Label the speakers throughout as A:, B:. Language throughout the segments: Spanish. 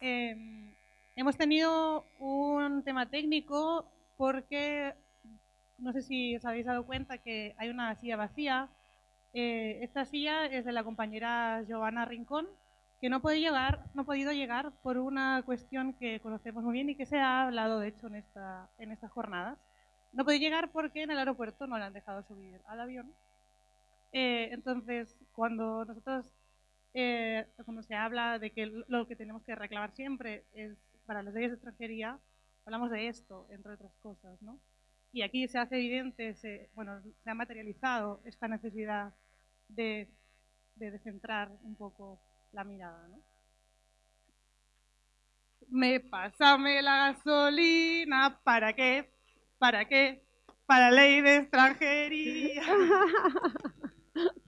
A: Em, hemos tenido un tema técnico porque no sé si os habéis dado cuenta que hay una silla vacía. Eh, esta silla es de la compañera Giovanna Rincón, que no, puede llegar, no ha podido llegar por una cuestión que conocemos muy bien y que se ha hablado, de hecho, en estas jornadas. No puede llegar porque en el aeropuerto no le han dejado subir al avión. Eh, entonces, cuando nosotros, eh, cuando se habla de que lo que tenemos que reclamar siempre es para las leyes de extranjería, hablamos de esto, entre otras cosas, ¿no? Y aquí se hace evidente, se, bueno, se ha materializado esta necesidad de, de descentrar un poco la mirada, ¿no? Me pásame la gasolina, ¿para qué? ¿Para qué? Para ley de extranjería.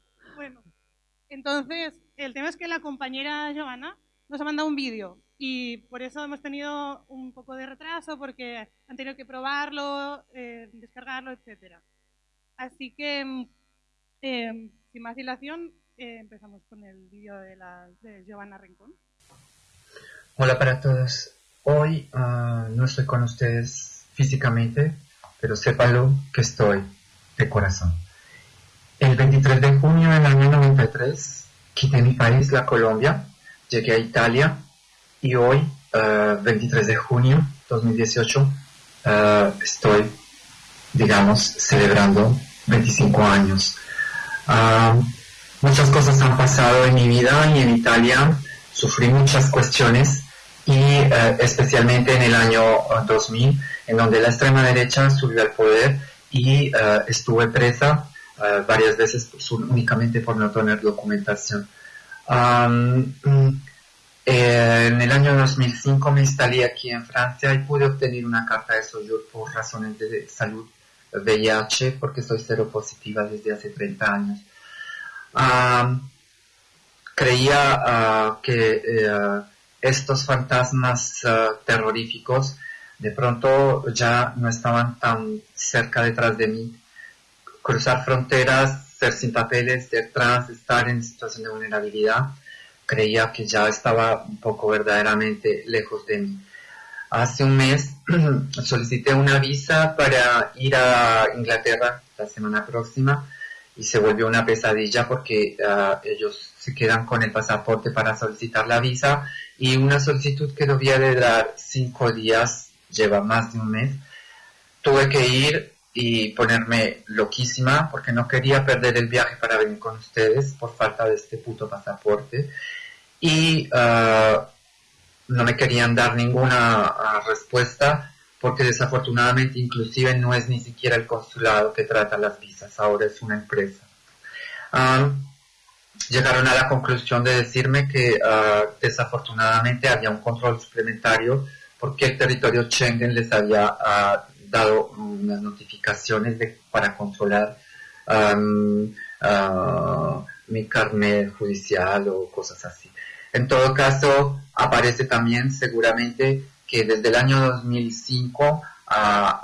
A: entonces, el tema es que la compañera Giovanna nos ha mandado un vídeo y por eso hemos tenido un poco de retraso porque han tenido que probarlo, eh, descargarlo, etcétera. Así que, mm, eh, sin más dilación, eh, empezamos con el vídeo de, la, de Giovanna Rincón.
B: Hola para todos. Hoy uh, no estoy con ustedes físicamente, pero sépanlo que estoy de corazón. El 23 de junio del año 93 quité mi país, la Colombia, llegué a Italia y hoy, uh, 23 de junio 2018, uh, estoy, digamos, celebrando 25 años. muchas cosas han pasado en mi vida y en Italia sufrí muchas cuestiones y uh, especialmente en el año 2000 en donde la extrema derecha subió al poder y estuve presa uh, varias veces únicamente por no tener documentación. Um, eh, en el año 2005 me instalé aquí en Francia y pude obtener una carta de soyur por razones de salud VIH porque soy cero positiva desde hace 30 años. Creía uh, que estos fantasmas uh, terroríficos de pronto ya no estaban tan cerca detrás de mí. Cruzar fronteras, ser sin papeles, detrás, estar en situación de vulnerabilidad, creía que ya estaba un poco verdaderamente lejos de mí. Hace un mes solicité una visa para ir a Inglaterra la semana próxima y se volvió una pesadilla porque uh, ellos se quedan con el pasaporte para solicitar la visa y una solicitud que debía de dar cinco días lleva más de un mes, tuve que ir y ponerme loquísima porque no quería perder el viaje para venir con ustedes por falta de este puto pasaporte y uh, no me querían dar ninguna uh, respuesta porque desafortunadamente inclusive no es ni siquiera el consulado que trata las visas, ahora es una empresa. Um, llegaron a la conclusión de decirme que uh, desafortunadamente había un control suplementario porque el territorio Schengen les había uh, dado unas notificaciones de, para controlar um, uh, mi carnet judicial o cosas así. En todo caso, aparece también seguramente que desde el año 2005 uh,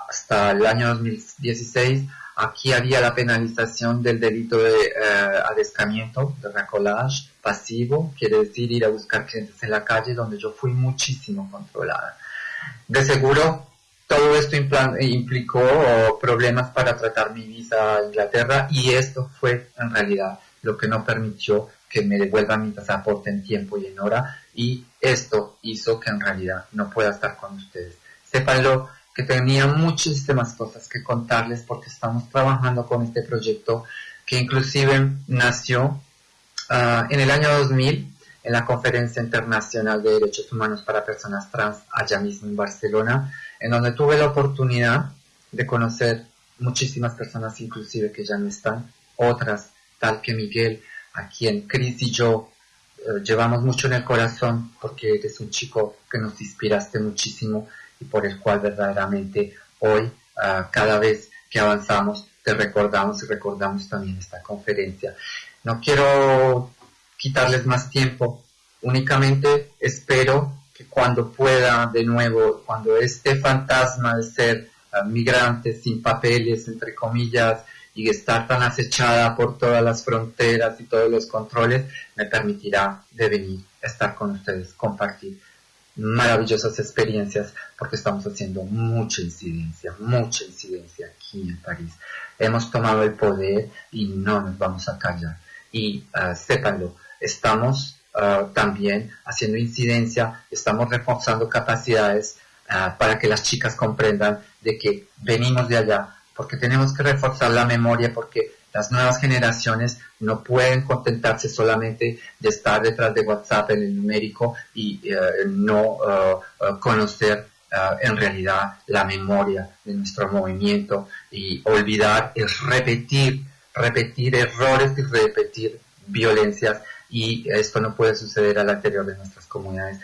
B: hasta el año 2016 aquí había la penalización del delito de uh, adescamiento, de racolage pasivo, quiere decir ir a buscar clientes en la calle donde yo fui muchísimo controlada. De seguro, todo esto implicó problemas para tratar mi visa a Inglaterra y esto fue en realidad lo que no permitió que me devuelvan mi pasaporte en tiempo y en hora y esto hizo que en realidad no pueda estar con ustedes. Sépanlo que tenía muchísimas cosas que contarles porque estamos trabajando con este proyecto que inclusive nació uh, en el año 2000 en la Conferencia Internacional de Derechos Humanos para Personas Trans allá mismo en Barcelona, en donde tuve la oportunidad de conocer muchísimas personas inclusive que ya no están, otras tal que Miguel, a quien Chris y yo eh, llevamos mucho en el corazón porque eres un chico que nos inspiraste muchísimo y por el cual verdaderamente hoy uh, cada vez que avanzamos te recordamos y recordamos también esta conferencia. No quiero quitarles más tiempo. Únicamente espero que cuando pueda de nuevo, cuando este fantasma de ser uh, migrante sin papeles, entre comillas, y estar tan acechada por todas las fronteras y todos los controles, me permitirá de venir estar con ustedes, compartir maravillosas experiencias porque estamos haciendo mucha incidencia, mucha incidencia aquí en París. Hemos tomado el poder y no nos vamos a callar. Y uh, sépanlo, estamos uh, también haciendo incidencia, estamos reforzando capacidades uh, para que las chicas comprendan de que venimos de allá, porque tenemos que reforzar la memoria, porque las nuevas generaciones no pueden contentarse solamente de estar detrás de WhatsApp en el numérico y eh, no eh, eh, conocer en realidad la memoria de nuestro movimiento y olvidar es repetir, repetir errores y repetir violencias y esto no puede suceder al interior de nuestras comunidades.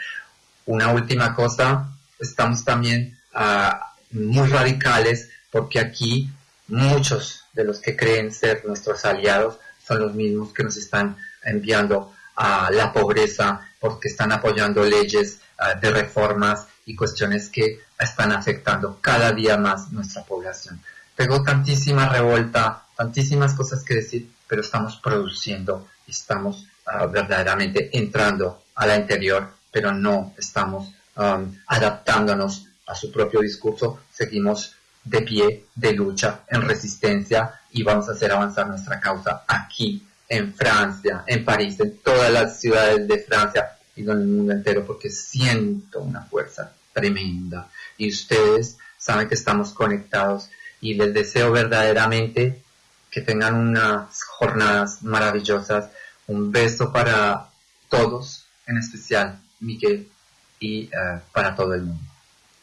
B: Una última cosa, estamos también ah, muy radicales porque aquí muchos de los que creen ser nuestros aliados son los mismos que nos están enviando a la pobreza porque están apoyando leyes ah, de reformas y cuestiones que están afectando cada día más nuestra población. Tengo tantísima revolta, tantísimas cosas que decir, pero estamos produciendo, estamos verdaderamente entrando a la interior, pero no estamos um, adaptándonos a su propio discurso, seguimos de pie, de lucha, en resistencia y vamos a hacer avanzar nuestra causa aquí, en Francia, en París, en todas las ciudades de Francia y en el mundo entero, porque siento una fuerza tremenda y ustedes saben que estamos conectados y les deseo verdaderamente que tengan unas jornadas maravillosas. Un beso para todos, en especial Miguel y eh, para todo el mundo.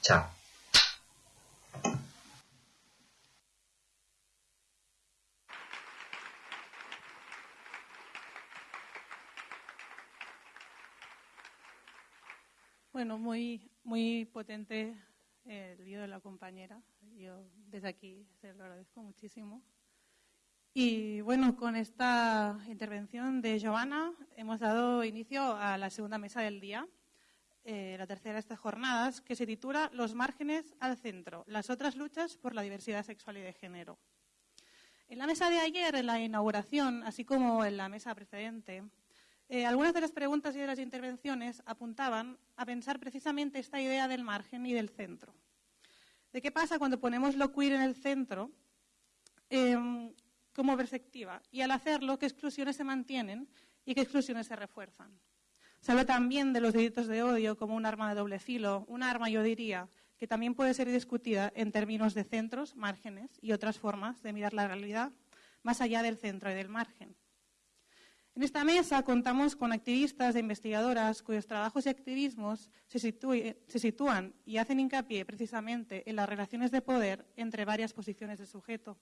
B: Chao.
A: Bueno, muy, muy potente el lío de la compañera. Yo desde aquí se lo agradezco muchísimo. Y bueno, con esta intervención de Giovanna hemos dado inicio a la segunda mesa del día, eh, la tercera de estas jornadas, que se titula Los márgenes al centro, las otras luchas por la diversidad sexual y de género. En la mesa de ayer, en la inauguración, así como en la mesa precedente, eh, algunas de las preguntas y de las intervenciones apuntaban a pensar precisamente esta idea del margen y del centro. ¿De qué pasa cuando ponemos lo queer en el centro em, como perspectiva? Y al hacerlo, ¿qué exclusiones se mantienen y qué exclusiones se refuerzan? Se habla también de los delitos de odio como un arma de doble filo, un arma, yo diría, que también puede ser discutida en términos de centros, márgenes y otras formas de mirar la realidad más allá del centro y del margen. En esta mesa contamos con activistas e investigadoras cuyos trabajos y activismos se, sitúan y hacen hincapié precisamente en las relaciones de poder entre varias posiciones de sujeto.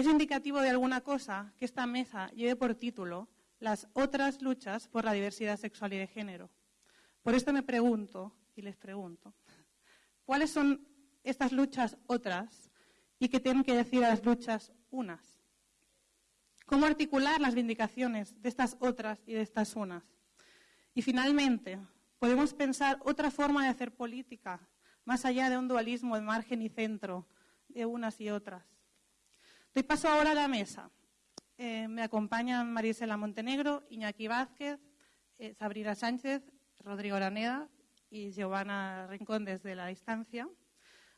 A: Es indicativo de alguna cosa que esta mesa lleve por título las otras luchas por la diversidad sexual y de género. Por esto me pregunto, y les pregunto, ¿cuáles son estas luchas otras y qué tienen que decir a las luchas unas? cómo articular las vindicaciones de estas otras y de estas unas. Y finalmente, podemos pensar otra forma de hacer política, más allá de un dualismo de margen y centro de unas y otras. Doy paso ahora a la mesa. Eh, me acompañan Marisela Montenegro, Iñaki Vázquez, eh, Sabrina Sánchez, Rodrigo Araneda y Giovanna Rincón desde la distancia.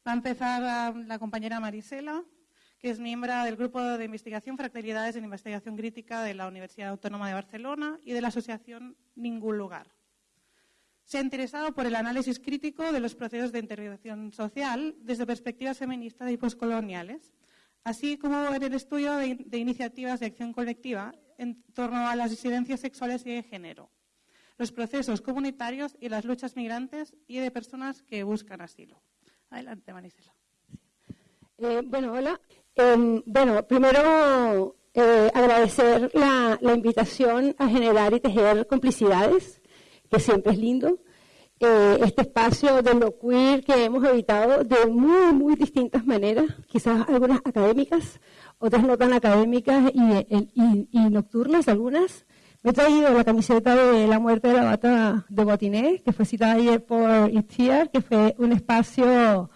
A: Va a empezar um, la compañera Marisela que es miembro del Grupo de Investigación Fractalidades en Investigación Crítica de la Universidad Autónoma de Barcelona y de la Asociación Ningún Lugar. Se ha interesado por el análisis crítico de los procesos de intervención social desde perspectivas feministas y poscoloniales, así como en el estudio de, iniciativas de acción colectiva en torno a las disidencias sexuales y de género, los procesos comunitarios y las luchas migrantes y de personas que buscan asilo. Adelante, Marisela.
C: Eh, bueno, hola. Em, bueno, primero eh, agradecer la, invitación a generar y tejer complicidades, que siempre es lindo. Eh, este espacio de lo queer que hemos evitado de muy, muy distintas maneras, quizás algunas académicas, otras no tan académicas y, nocturnas, algunas. Me he traído la camiseta de La muerte de la bata de Botiné, que fue citada ayer por Itziar, que fue un espacio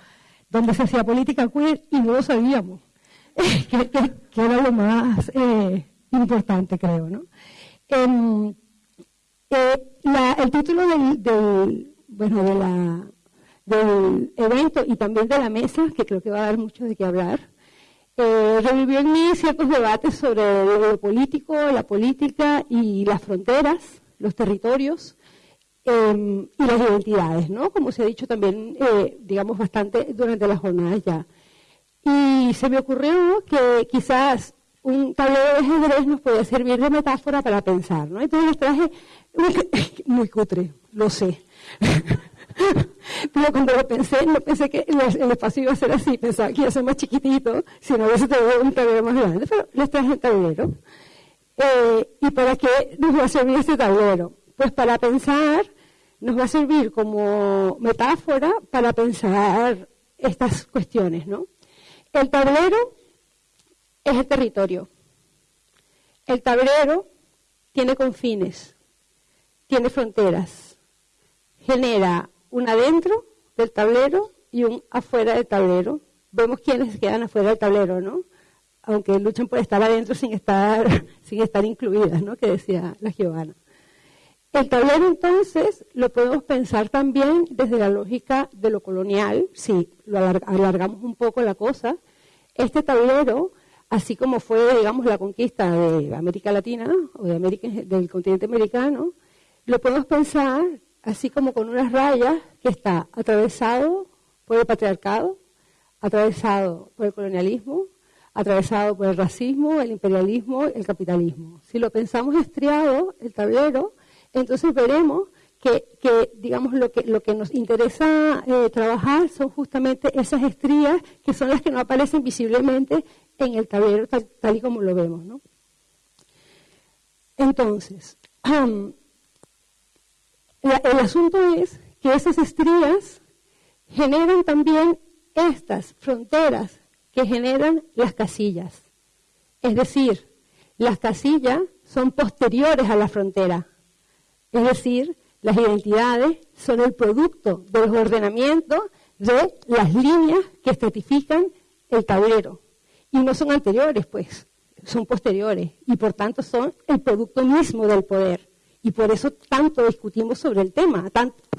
C: donde se hacía política queer y no lo sabíamos. que, era lo más eh, importante, creo. ¿no? Em, eh, el título del, bueno, de la, del evento y también de la mesa, que creo que va a dar mucho de qué hablar, eh, revivió en mí ciertos debates sobre lo político, la política y las fronteras, los territorios em, y las identidades, ¿no? Como se ha dicho también, eh, digamos, bastante durante las jornadas ya. Y se me ocurrió que quizás un tablero de ajedrez nos puede servir de metáfora para pensar, ¿no? Entonces les traje, muy cutre, lo sé. Pero cuando lo pensé, no pensé que el espacio iba a ser así, pensaba que iba a ser más chiquitito, si no hubiese tenido un tablero más grande, pero les traje el tablero. Eh, ¿Y para qué nos va a servir este tablero? Pues para pensar, nos va a servir como metáfora para pensar estas cuestiones, ¿no? El tablero es el territorio. El tablero tiene confines, tiene fronteras, genera un adentro del tablero y un afuera del tablero. Vemos quiénes quedan afuera del tablero, ¿no? Aunque luchan por estar adentro sin estar, sin estar incluidas, ¿no? Que decía la Giovanna. El tablero entonces lo podemos pensar también desde la lógica de lo colonial, si lo alargamos un poco la cosa. Este tablero, así como fue, digamos, la conquista de América Latina o de América, del continente americano, lo podemos pensar así como con unas rayas que está atravesado por el patriarcado, atravesado por el colonialismo, atravesado por el racismo, el imperialismo, el capitalismo. Si lo pensamos estriado, el tablero, entonces veremos que, digamos, lo que, lo que nos interesa eh, trabajar son justamente esas estrías que son las que no aparecen visiblemente en el tablero tal, y como lo vemos. ¿no? Entonces, el asunto es que esas estrías generan también estas fronteras que generan las casillas. Es decir, las casillas son posteriores a la frontera. Es decir, las identidades son el producto de los ordenamientos de las líneas que estratifican el tablero. Y no son anteriores, pues, son posteriores. Y por tanto son el producto mismo del poder. Y por eso tanto discutimos sobre el tema,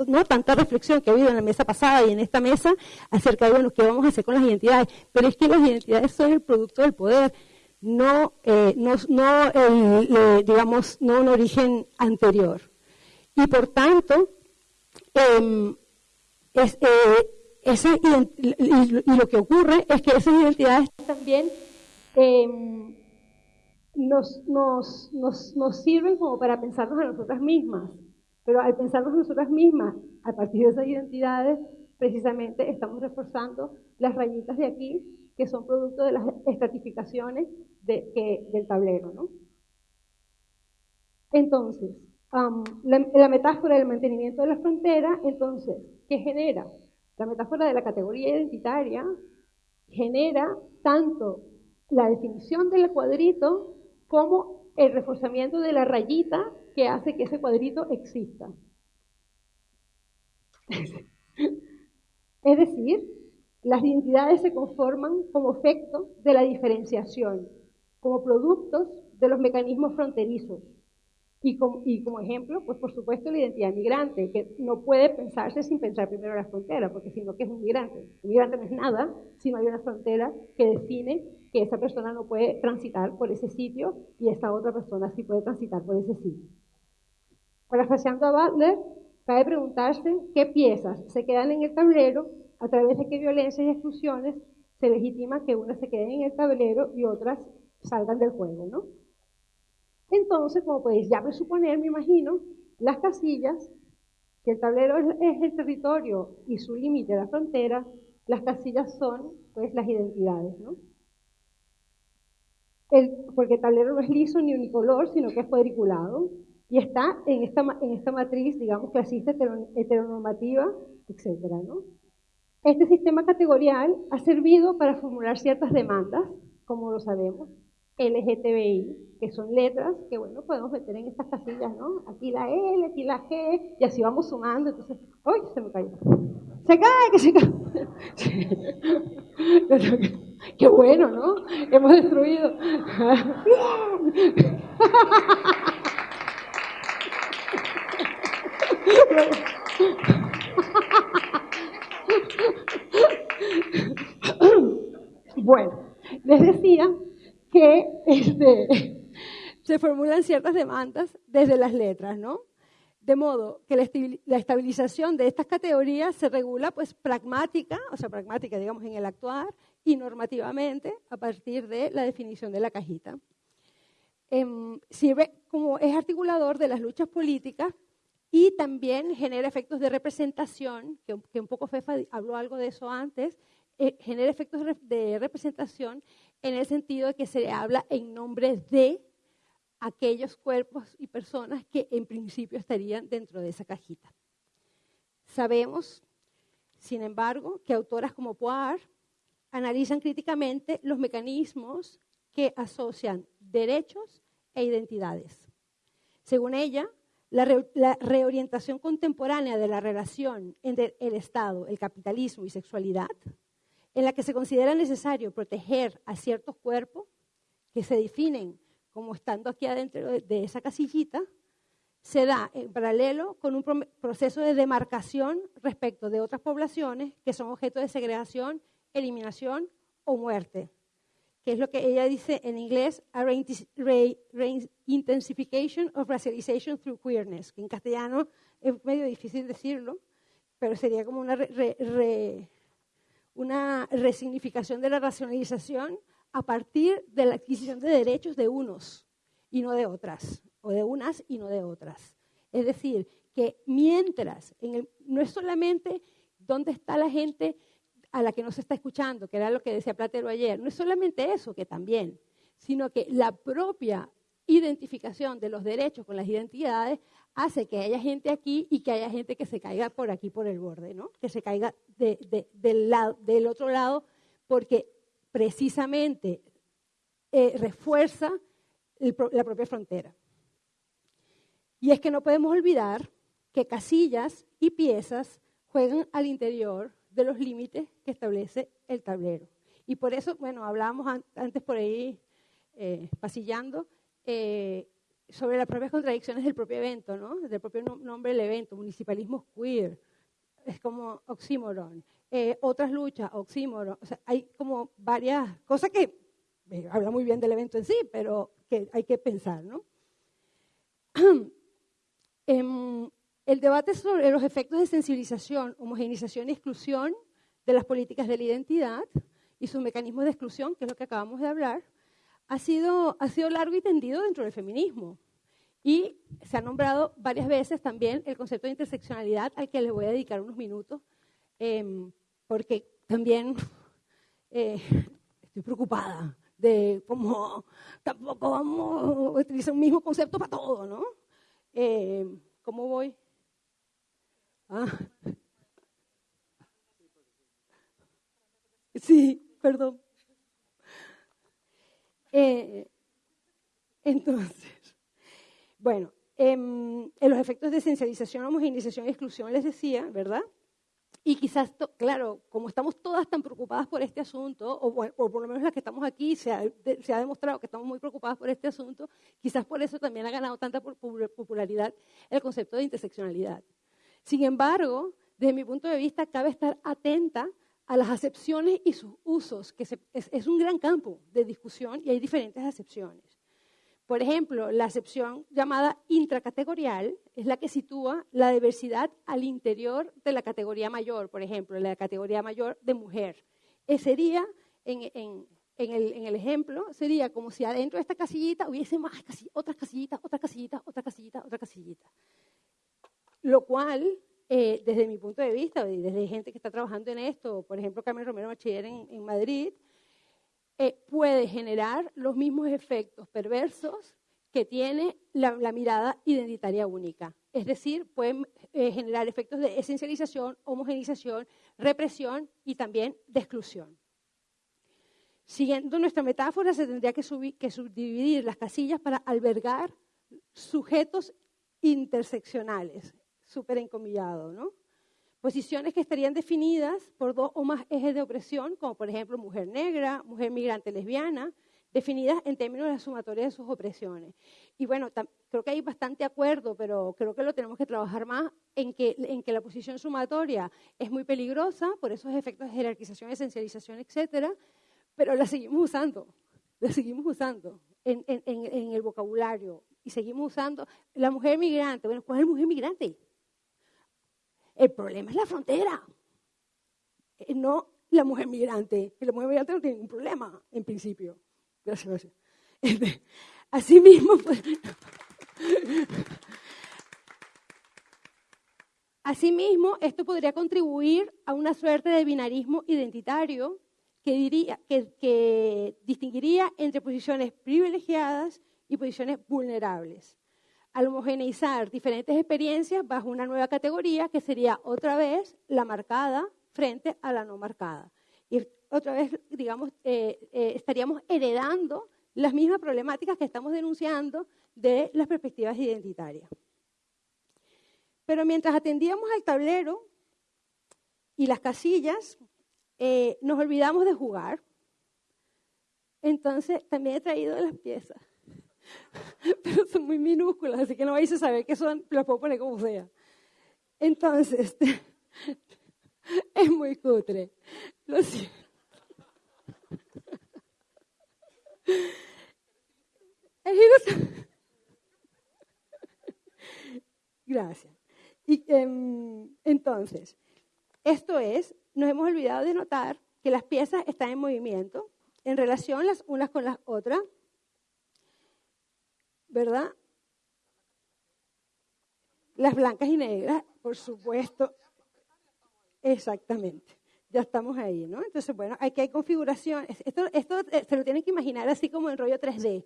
C: ¿no? tanta reflexión que ha habido en la mesa pasada y en esta mesa acerca de bueno, qué vamos a hacer con las identidades. Pero es que las identidades son el producto del poder, no, eh, no, no digamos, no un origen anterior. Y por tanto, em, eh, y, lo que ocurre es que esas identidades también em, nos, nos, nos, nos sirven como para pensarnos a nosotras mismas. Pero al pensarnos a nosotras mismas, a partir de esas identidades, precisamente estamos reforzando las rayitas de aquí, que son producto de las estratificaciones de, que, del tablero. ¿no? Entonces, la, la, metáfora del mantenimiento de la frontera, entonces, ¿qué genera? La metáfora de la categoría identitaria genera tanto la definición del cuadrito como el reforzamiento de la rayita que hace que ese cuadrito exista. es decir, las identidades se conforman como efecto de la diferenciación, como productos de los mecanismos fronterizos. Y como, ejemplo, pues por supuesto la identidad migrante, que no puede pensarse sin pensar primero la frontera, porque si no, ¿qué es un migrante? Un migrante no es nada si no hay una frontera que define que esa persona no puede transitar por ese sitio y esta otra persona sí puede transitar por ese sitio. Parafraseando a Butler, cabe preguntarse qué piezas se quedan en el tablero, a través de qué violencias y exclusiones se legitima que unas se queden en el tablero y otras salgan del juego, ¿no? Entonces, como podéis ya presuponer, me imagino, las casillas, que el tablero es el territorio y su límite la frontera, las casillas son pues las identidades, ¿no? Porque el tablero no es liso ni unicolor, sino que es cuadriculado y está en esta, en esta matriz, digamos, clasista heteronormativa, etc. ¿no? Este sistema categorial ha servido para formular ciertas demandas, como lo sabemos, LGTBI, que son letras que, bueno, podemos meter en estas casillas, ¿no? Aquí la L, aquí la G, y así vamos sumando. Entonces, ¡ay, se me cayó! ¡Se cae, que se cae! Qué bueno, ¿no? Hemos destruido. Bueno, les decía que este, se formulan ciertas demandas desde las letras, ¿no? De modo que la estabilización de estas categorías se regula pues pragmática, o sea, pragmática digamos en el actuar, y normativamente a partir de la definición de la cajita. Em, sirve como es articulador de las luchas políticas y también genera efectos de representación, que, un poco Fefa habló algo de eso antes, eh, genera efectos de representación en el sentido de que se habla en nombre de aquellos cuerpos y personas que en principio estarían dentro de esa cajita. Sabemos, sin embargo, que autoras como Poir analizan críticamente los mecanismos que asocian derechos e identidades. Según ella, la, reorientación contemporánea de la relación entre el Estado, el capitalismo y sexualidad, en la que se considera necesario proteger a ciertos cuerpos que se definen como estando aquí adentro de esa casillita, se da en paralelo con un proceso de demarcación respecto de otras poblaciones que son objeto de segregación, eliminación o muerte, que es lo que ella dice en inglés, a intensification of racialization through queerness, que en castellano es medio difícil decirlo, pero sería como una, una resignificación de la racionalización a partir de la adquisición de derechos de unos y no de otras, o de unas y no de otras. Es decir, que mientras, no es solamente dónde está la gente a la que no se está escuchando, que era lo que decía Platero ayer, no es solamente eso, que también, sino que la propia identificación de los derechos con las identidades hace que haya gente aquí y que haya gente que se caiga por aquí, por el borde, ¿no? que se caiga del, otro lado, porque precisamente eh, refuerza la propia frontera. Y es que no podemos olvidar que casillas y piezas juegan al interior de los límites que establece el tablero. Y por eso, bueno, hablábamos antes por ahí, eh, pasillando, eh, sobre las propias contradicciones del propio evento, ¿no? Del propio nombre del evento, municipalismo queer, es como oxímoron. Eh, otras luchas, oxímoron. O sea, hay como varias cosas que eh, habla muy bien del evento en sí, pero que hay que pensar, ¿no? Em, el debate sobre los efectos de sensibilización, homogeneización y exclusión de las políticas de la identidad y sus mecanismos de exclusión, que es lo que acabamos de hablar, ha sido, ha sido largo y tendido dentro del feminismo. Y se ha nombrado varias veces también el concepto de interseccionalidad, al que les voy a dedicar unos minutos, em, porque también eh, estoy preocupada de cómo tampoco vamos a utilizar un mismo concepto para todo, ¿no? Em, ¿Cómo voy? Ah. Sí, perdón. Eh, entonces, bueno, em, en los efectos de esencialización, homogeneización y exclusión les decía, ¿verdad? Y quizás, claro, como estamos todas tan preocupadas por este asunto, o, por lo menos las que estamos aquí, se ha, se ha, demostrado que estamos muy preocupadas por este asunto, quizás por eso también ha ganado tanta popularidad el concepto de interseccionalidad. Sin embargo, desde mi punto de vista, cabe estar atenta a las acepciones y sus usos, que es, un gran campo de discusión y hay diferentes acepciones. Por ejemplo, la acepción llamada intracategorial es la que sitúa la diversidad al interior de la categoría mayor, por ejemplo, la categoría mayor de mujer. Eh, sería, en, el, ejemplo, sería como si adentro de esta casillita hubiese más otras casillitas, otras casillitas, otras casillitas, otras casillitas. Lo cual eh, desde mi punto de vista, y desde gente que está trabajando en esto, por ejemplo, Carmen Romero Bachiller en, Madrid, eh, puede generar los mismos efectos perversos que tiene la, mirada identitaria única. Es decir, pueden eh, generar efectos de esencialización, homogenización, represión y también de exclusión. Siguiendo nuestra metáfora, se tendría que, que subdividir las casillas para albergar sujetos interseccionales, súper encomillado, ¿no? Posiciones que estarían definidas por dos o más ejes de opresión, como por ejemplo mujer negra, mujer migrante lesbiana, definidas en términos de la sumatoria de sus opresiones. Y bueno, creo que hay bastante acuerdo, pero creo que lo tenemos que trabajar más en que, la posición sumatoria es muy peligrosa por esos efectos de jerarquización, esencialización, etcétera, pero la seguimos usando, la seguimos usando en, en el vocabulario y seguimos usando la mujer migrante. Bueno, ¿cuál es la mujer migrante? El problema es la frontera, eh, no la mujer migrante. La mujer migrante no tiene ningún problema, en principio. Gracias, gracias. Este, así mismo, pues, Asimismo, esto podría contribuir a una suerte de binarismo identitario que, diría, que, distinguiría entre posiciones privilegiadas y posiciones vulnerables. Al homogeneizar diferentes experiencias bajo una nueva categoría que sería otra vez la marcada frente a la no marcada. Y otra vez, digamos, eh, eh, estaríamos heredando las mismas problemáticas que estamos denunciando de las perspectivas identitarias. Pero mientras atendíamos al tablero y las casillas, eh, nos olvidamos de jugar. Entonces, también he traído las piezas. Pero son muy minúsculas, así que no vais a saber qué son, las puedo poner como sea. Entonces, es muy cutre. Lo siento. Gracias. Y, em, entonces, esto es, nos hemos olvidado de notar que las piezas están en movimiento en relación las unas con las otras, ¿verdad? Las blancas y negras, por supuesto. Exactamente. Ya estamos ahí, ¿no? Entonces, bueno, aquí hay configuraciones. Esto, esto eh, se lo tienen que imaginar así como en rollo 3D.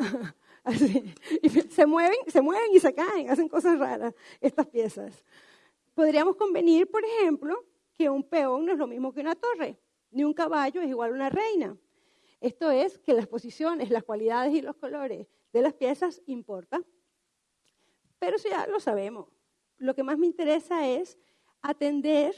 C: Así. Y se mueven, se mueven y se caen, hacen cosas raras estas piezas. Podríamos convenir, por ejemplo, que un peón no es lo mismo que una torre, ni un caballo es igual a una reina. Esto es que las posiciones, las cualidades y los colores de las piezas importan. Pero eso ya lo sabemos. Lo que más me interesa es atender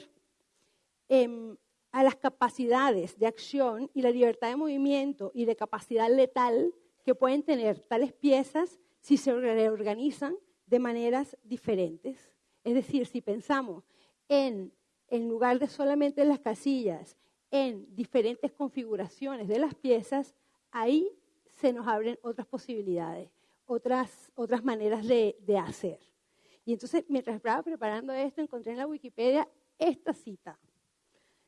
C: em, a las capacidades de acción y la libertad de movimiento y de capacidad letal que pueden tener tales piezas si se reorganizan de maneras diferentes. Es decir, si pensamos en, en lugar de solamente las casillas, en diferentes configuraciones de las piezas, ahí se nos abren otras posibilidades, otras, otras maneras de, de hacer. Y entonces, mientras estaba preparando esto, encontré en la Wikipedia esta cita.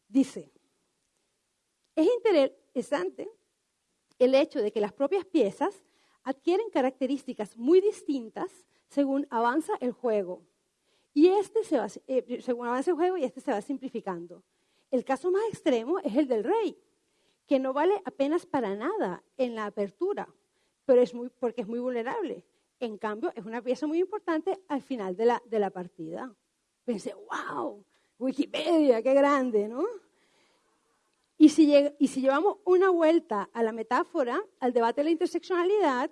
C: Dice, es interesante el hecho de que las propias piezas adquieren características muy distintas según avanza el juego. Y este se va, eh, según avanza el juego y este se va simplificando. El caso más extremo es el del rey, que no vale apenas para nada en la apertura, pero es muy, porque es muy vulnerable. En cambio, es una pieza muy importante al final de la, de la partida. Pensé, wow, Wikipedia, qué grande, ¿no? Y si, y si llevamos una vuelta a la metáfora, al debate de la interseccionalidad,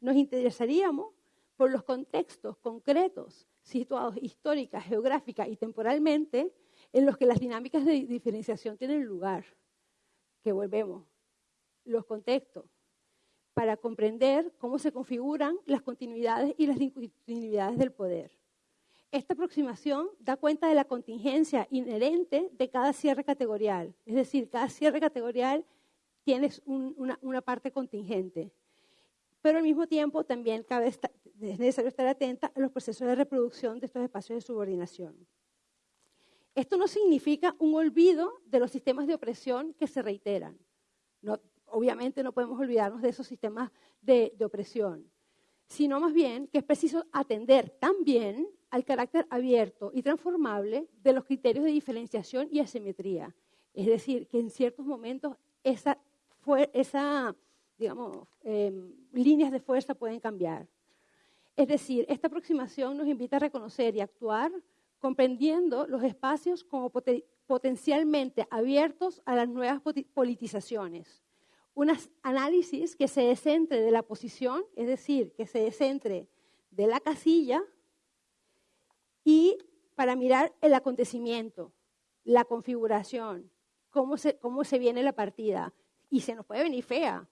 C: nos interesaríamos por los contextos concretos situados histórica, geográfica y temporalmente en los que las dinámicas de diferenciación tienen lugar. Que volvemos, los contextos, para comprender cómo se configuran las continuidades y las discontinuidades del poder. Esta aproximación da cuenta de la contingencia inherente de cada cierre categorial. Es decir, cada cierre categorial tiene una, parte contingente. Pero al mismo tiempo también es necesario estar atenta a los procesos de reproducción de estos espacios de subordinación. Esto no significa un olvido de los sistemas de opresión que se reiteran. obviamente no podemos olvidarnos de esos sistemas de, de opresión, sino más bien que es preciso atender también al carácter abierto y transformable de los criterios de diferenciación y asimetría. Es decir, que en ciertos momentos esa, esa digamos, em, líneas de fuerza pueden cambiar. Es decir, esta aproximación nos invita a reconocer y actuar comprendiendo los espacios como potencialmente abiertos a las nuevas politizaciones. Un análisis que se descentre de la posición, es decir, que se descentre de la casilla y para mirar el acontecimiento, la configuración, cómo se, cómo se viene la partida. Y se nos puede venir fea,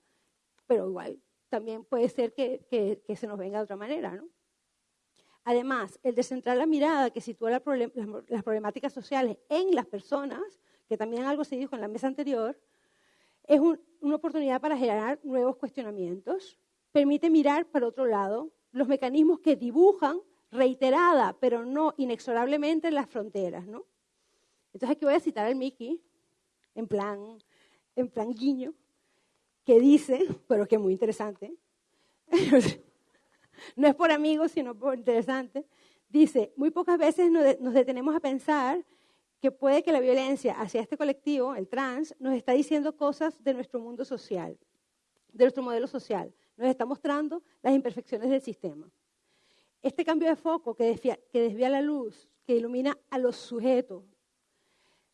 C: pero igual también puede ser que, que, se nos venga de otra manera. ¿no? Además, el descentrar la mirada que sitúa las problemáticas sociales en las personas, que también algo se dijo en la mesa anterior, es una oportunidad para generar nuevos cuestionamientos, permite mirar para otro lado los mecanismos que dibujan reiterada, pero no inexorablemente las fronteras, ¿no? Entonces aquí voy a citar al Mickey, en plan, en plan guiño, que dice, pero que es muy interesante, no es por amigos, sino por interesante, dice, muy pocas veces nos detenemos a pensar que puede que la violencia hacia este colectivo, el trans, nos está diciendo cosas de nuestro mundo social, de nuestro modelo social, nos está mostrando las imperfecciones del sistema. Este cambio de foco que desvía, que desvía la luz, que ilumina a los sujetos,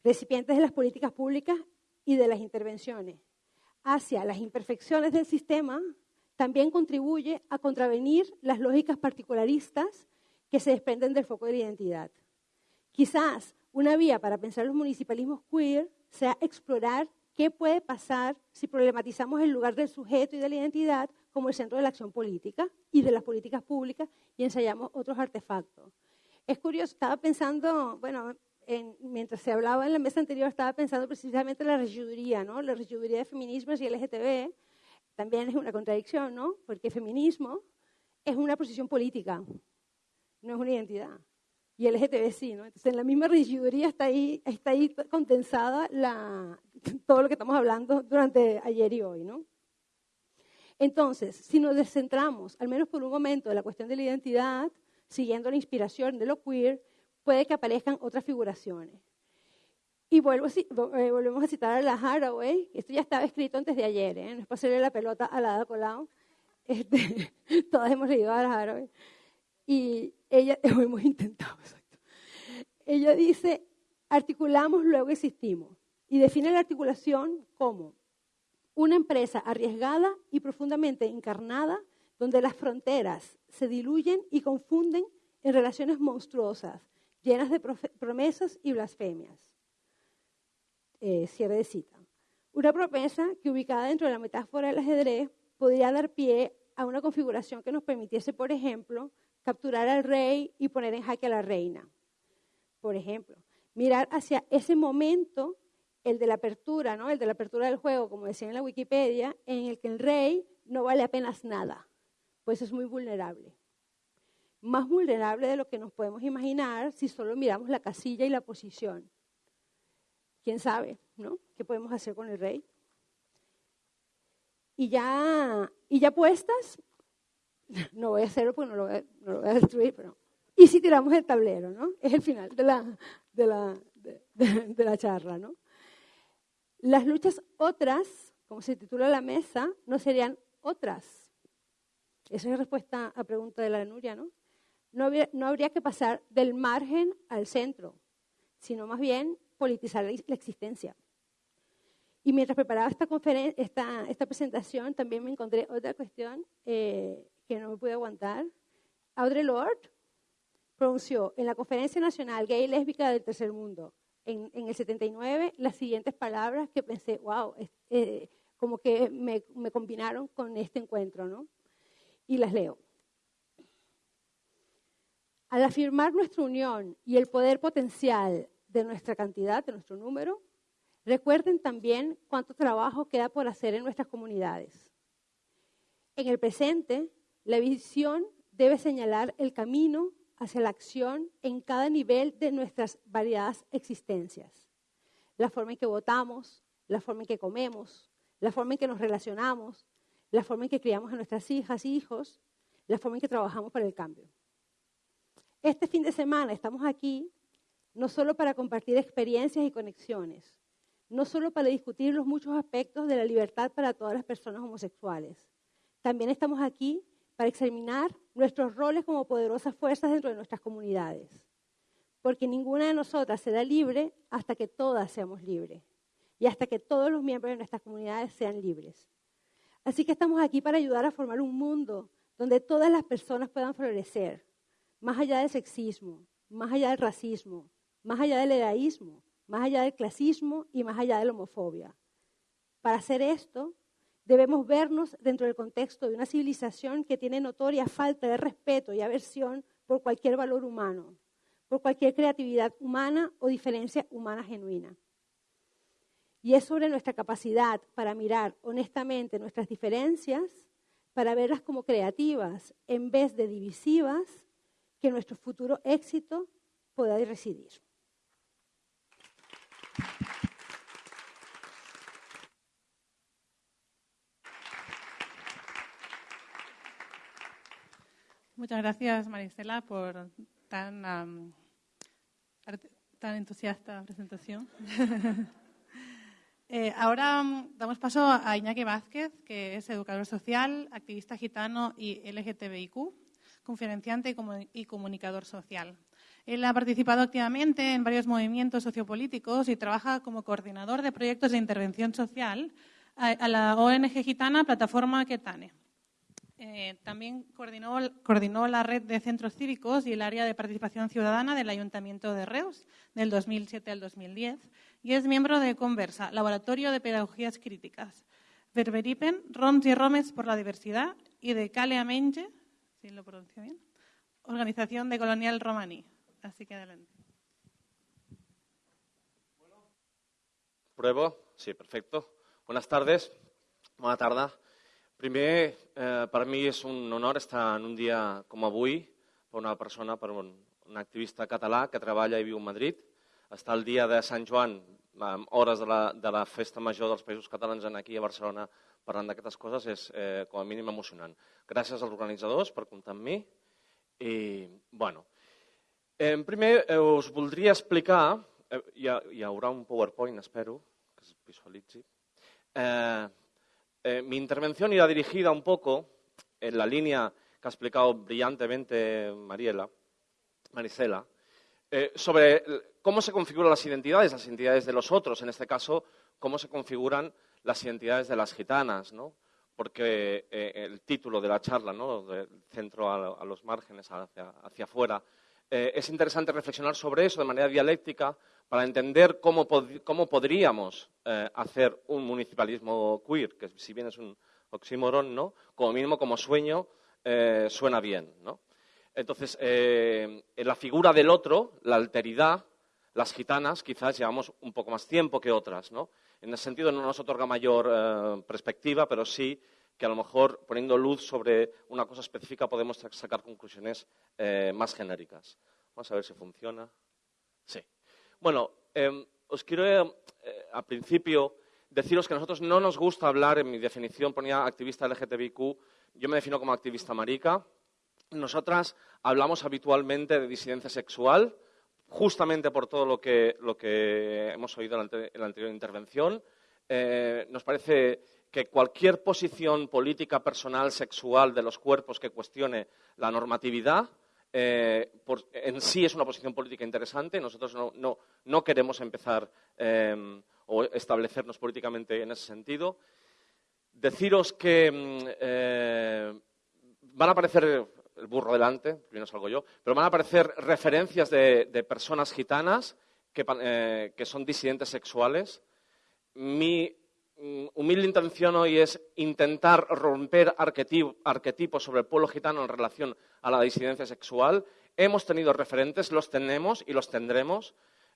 C: recipientes de las políticas públicas y de las intervenciones, hacia las imperfecciones del sistema, también contribuye a contravenir las lógicas particularistas que se desprenden del foco de la identidad. Quizás una vía para pensar los municipalismos queer sea explorar qué puede pasar si problematizamos el lugar del sujeto y de la identidad como el centro de la acción política y de las políticas públicas y ensayamos otros artefactos. Es curioso, estaba pensando, bueno, mientras se hablaba en la mesa anterior, estaba pensando precisamente en la regiduría, ¿no? La regiduría de feminismos y LGTB, también es una contradicción, ¿no? Porque feminismo es una posición política, no es una identidad. Y el LGTB sí, ¿no? Entonces, en la misma regiduría está ahí, está ahí condensada la, todo lo que estamos hablando durante ayer y hoy, ¿no? Entonces, si nos descentramos, al menos por un momento, de la cuestión de la identidad, siguiendo la inspiración de lo queer, puede que aparezcan otras figuraciones. Y eh, volvemos a citar a la Haraway, esto ya estaba escrito antes de ayer, ¿eh? no es pasarle la pelota a la Colau, este, todas hemos leído a la Haraway, y ella, hemos intentado, exacto. ella dice, articulamos, luego existimos, y define la articulación como una empresa arriesgada y profundamente encarnada, donde las fronteras se diluyen y confunden en relaciones monstruosas, llenas de promesas y blasfemias eh, cierre de cita. Una promesa que ubicada dentro de la metáfora del ajedrez podría dar pie a una configuración que nos permitiese, por ejemplo, capturar al rey y poner en jaque a la reina. Por ejemplo, mirar hacia ese momento, el de la apertura, ¿no? el de la apertura del juego, como decía en la Wikipedia, en el que el rey no vale apenas nada, pues es muy vulnerable. Más vulnerable de lo que nos podemos imaginar si solo miramos la casilla y la posición quién sabe, ¿no? ¿Qué podemos hacer con el rey? Y ya, y ya puestas, no voy a hacerlo porque no lo voy a, destruir, pero... Y si tiramos el tablero, ¿no? Es el final de la, de la, de, la charla, ¿no? Las luchas otras, como se titula la mesa, no serían otras. Esa es respuesta a pregunta de la Nuria, ¿no? No, no habría que pasar del margen al centro, sino más bien politizar la, existencia. Y mientras preparaba esta, esta, esta, presentación, también me encontré otra cuestión eh, que no me pude aguantar. Audre Lorde pronunció en la Conferencia Nacional Gay y Lésbica del Tercer Mundo, en, en el 79, las siguientes palabras que pensé, wow, eh, como que me, me combinaron con este encuentro, ¿no? Y las leo. Al afirmar nuestra unión y el poder potencial de nuestra cantidad, de nuestro número, recuerden también cuánto trabajo queda por hacer en nuestras comunidades. En el presente, la visión debe señalar el camino hacia la acción en cada nivel de nuestras variadas existencias. La forma en que votamos, la forma en que comemos, la forma en que nos relacionamos, la forma en que criamos a nuestras hijas y hijos, la forma en que trabajamos para el cambio. Este fin de semana estamos aquí no solo para compartir experiencias y conexiones, no solo para discutir los muchos aspectos de la libertad para todas las personas homosexuales. También estamos aquí para examinar nuestros roles como poderosas fuerzas dentro de nuestras comunidades. Porque ninguna de nosotras será libre hasta que todas seamos libres y hasta que todos los miembros de nuestras comunidades sean libres. Así que estamos aquí para ayudar a formar un mundo donde todas las personas puedan florecer, más allá del sexismo, más allá del racismo, más allá del edaísmo, más allá del clasismo y más allá de la homofobia. Para hacer esto, debemos vernos dentro del contexto de una civilización que tiene notoria falta de respeto y aversión por cualquier valor humano, por cualquier creatividad humana o diferencia humana genuina. Y es sobre nuestra capacidad para mirar honestamente nuestras diferencias, para verlas como creativas en vez de divisivas, que nuestro futuro éxito pueda residir.
A: Muchas gracias, Marisela, por tan, tan entusiasta presentación. Eh, ahora damos paso a Iñaki Vázquez, que es educador social, activista gitano y LGTBIQ, conferenciante y comunicador social. Él ha participado activamente en varios movimientos sociopolíticos y trabaja como coordinador de proyectos de intervención social a la ONG gitana Plataforma Ketane. Eh, también coordinó, la red de centros cívicos y el área de participación ciudadana del Ayuntamiento de Reus del 2007 al 2010 y es miembro de Conversa, Laboratorio de Pedagogías Críticas, Verberipen, Rons y Romes por la Diversidad y de Cale Menge, si lo pronuncio bien, Organización de Colonial Romaní. Así que adelante.
D: ¿Pruebo? Sí, perfecto. Buenas tardes. Buenas tardes. Primer, eh, per mi és un honor estar en un dia com avui per una persona, per un, un activista català que treballa i viu a Madrid. Estar el dia de Sant Joan, amb hores de la, de la festa major dels països catalans en aquí a Barcelona parlant d'aquestes coses és eh, com a mínim emocionant. Gràcies als organitzadors per comptar amb mi. I, bueno, eh, primer eh, us voldria explicar, eh, hi, ha, hi haurà un PowerPoint, espero, que es visualitzi, eh, Eh, mi intervención irá dirigida un poco en la línea que ha explicado brillantemente Mariela, Maricela, eh, sobre cómo se configuran las identidades, las identidades de los otros, en este caso, cómo se configuran las identidades de las gitanas, ¿no? porque eh, el título de la charla, ¿no? del centro a, los márgenes, hacia, hacia afuera, es interesante reflexionar sobre eso de manera dialéctica para entender cómo, podríamos eh, hacer un municipalismo queer, que si bien es un oxímoron, ¿no? como mínimo como sueño eh, suena bien. ¿no? Entonces, eh, en la figura del otro, la alteridad, las gitanas quizás llevamos un poco más tiempo que otras. ¿no? En ese sentido no nos otorga mayor perspectiva, pero sí que a lo mejor poniendo luz sobre una cosa específica podemos sacar conclusiones más genéricas. Vamos a ver si funciona. Sí. Bueno, em, os quiero eh, al principio deciros que a nosotros no nos gusta hablar, en mi definición ponía activista LGTBIQ, yo me defino como activista marica. Nosotras hablamos habitualmente de disidencia sexual, justamente por todo lo que, hemos oído en la, anterior intervención. Eh, nos parece que cualquier posición política, personal, sexual de los cuerpos que cuestione la normatividad eh, en sí es una posición política interesante. Nosotros no, queremos empezar em, o establecernos políticamente en ese sentido. Deciros que mm, eh, van a aparecer el burro delante, primero salgo yo, pero van a aparecer referencias de, personas gitanas que, son disidentes sexuales. Mi Mm, humilde intención hoy es intentar romper arquetipos sobre el pueblo gitano en relación a la disidencia sexual. Hemos tenido referentes, los tenemos y los tendremos.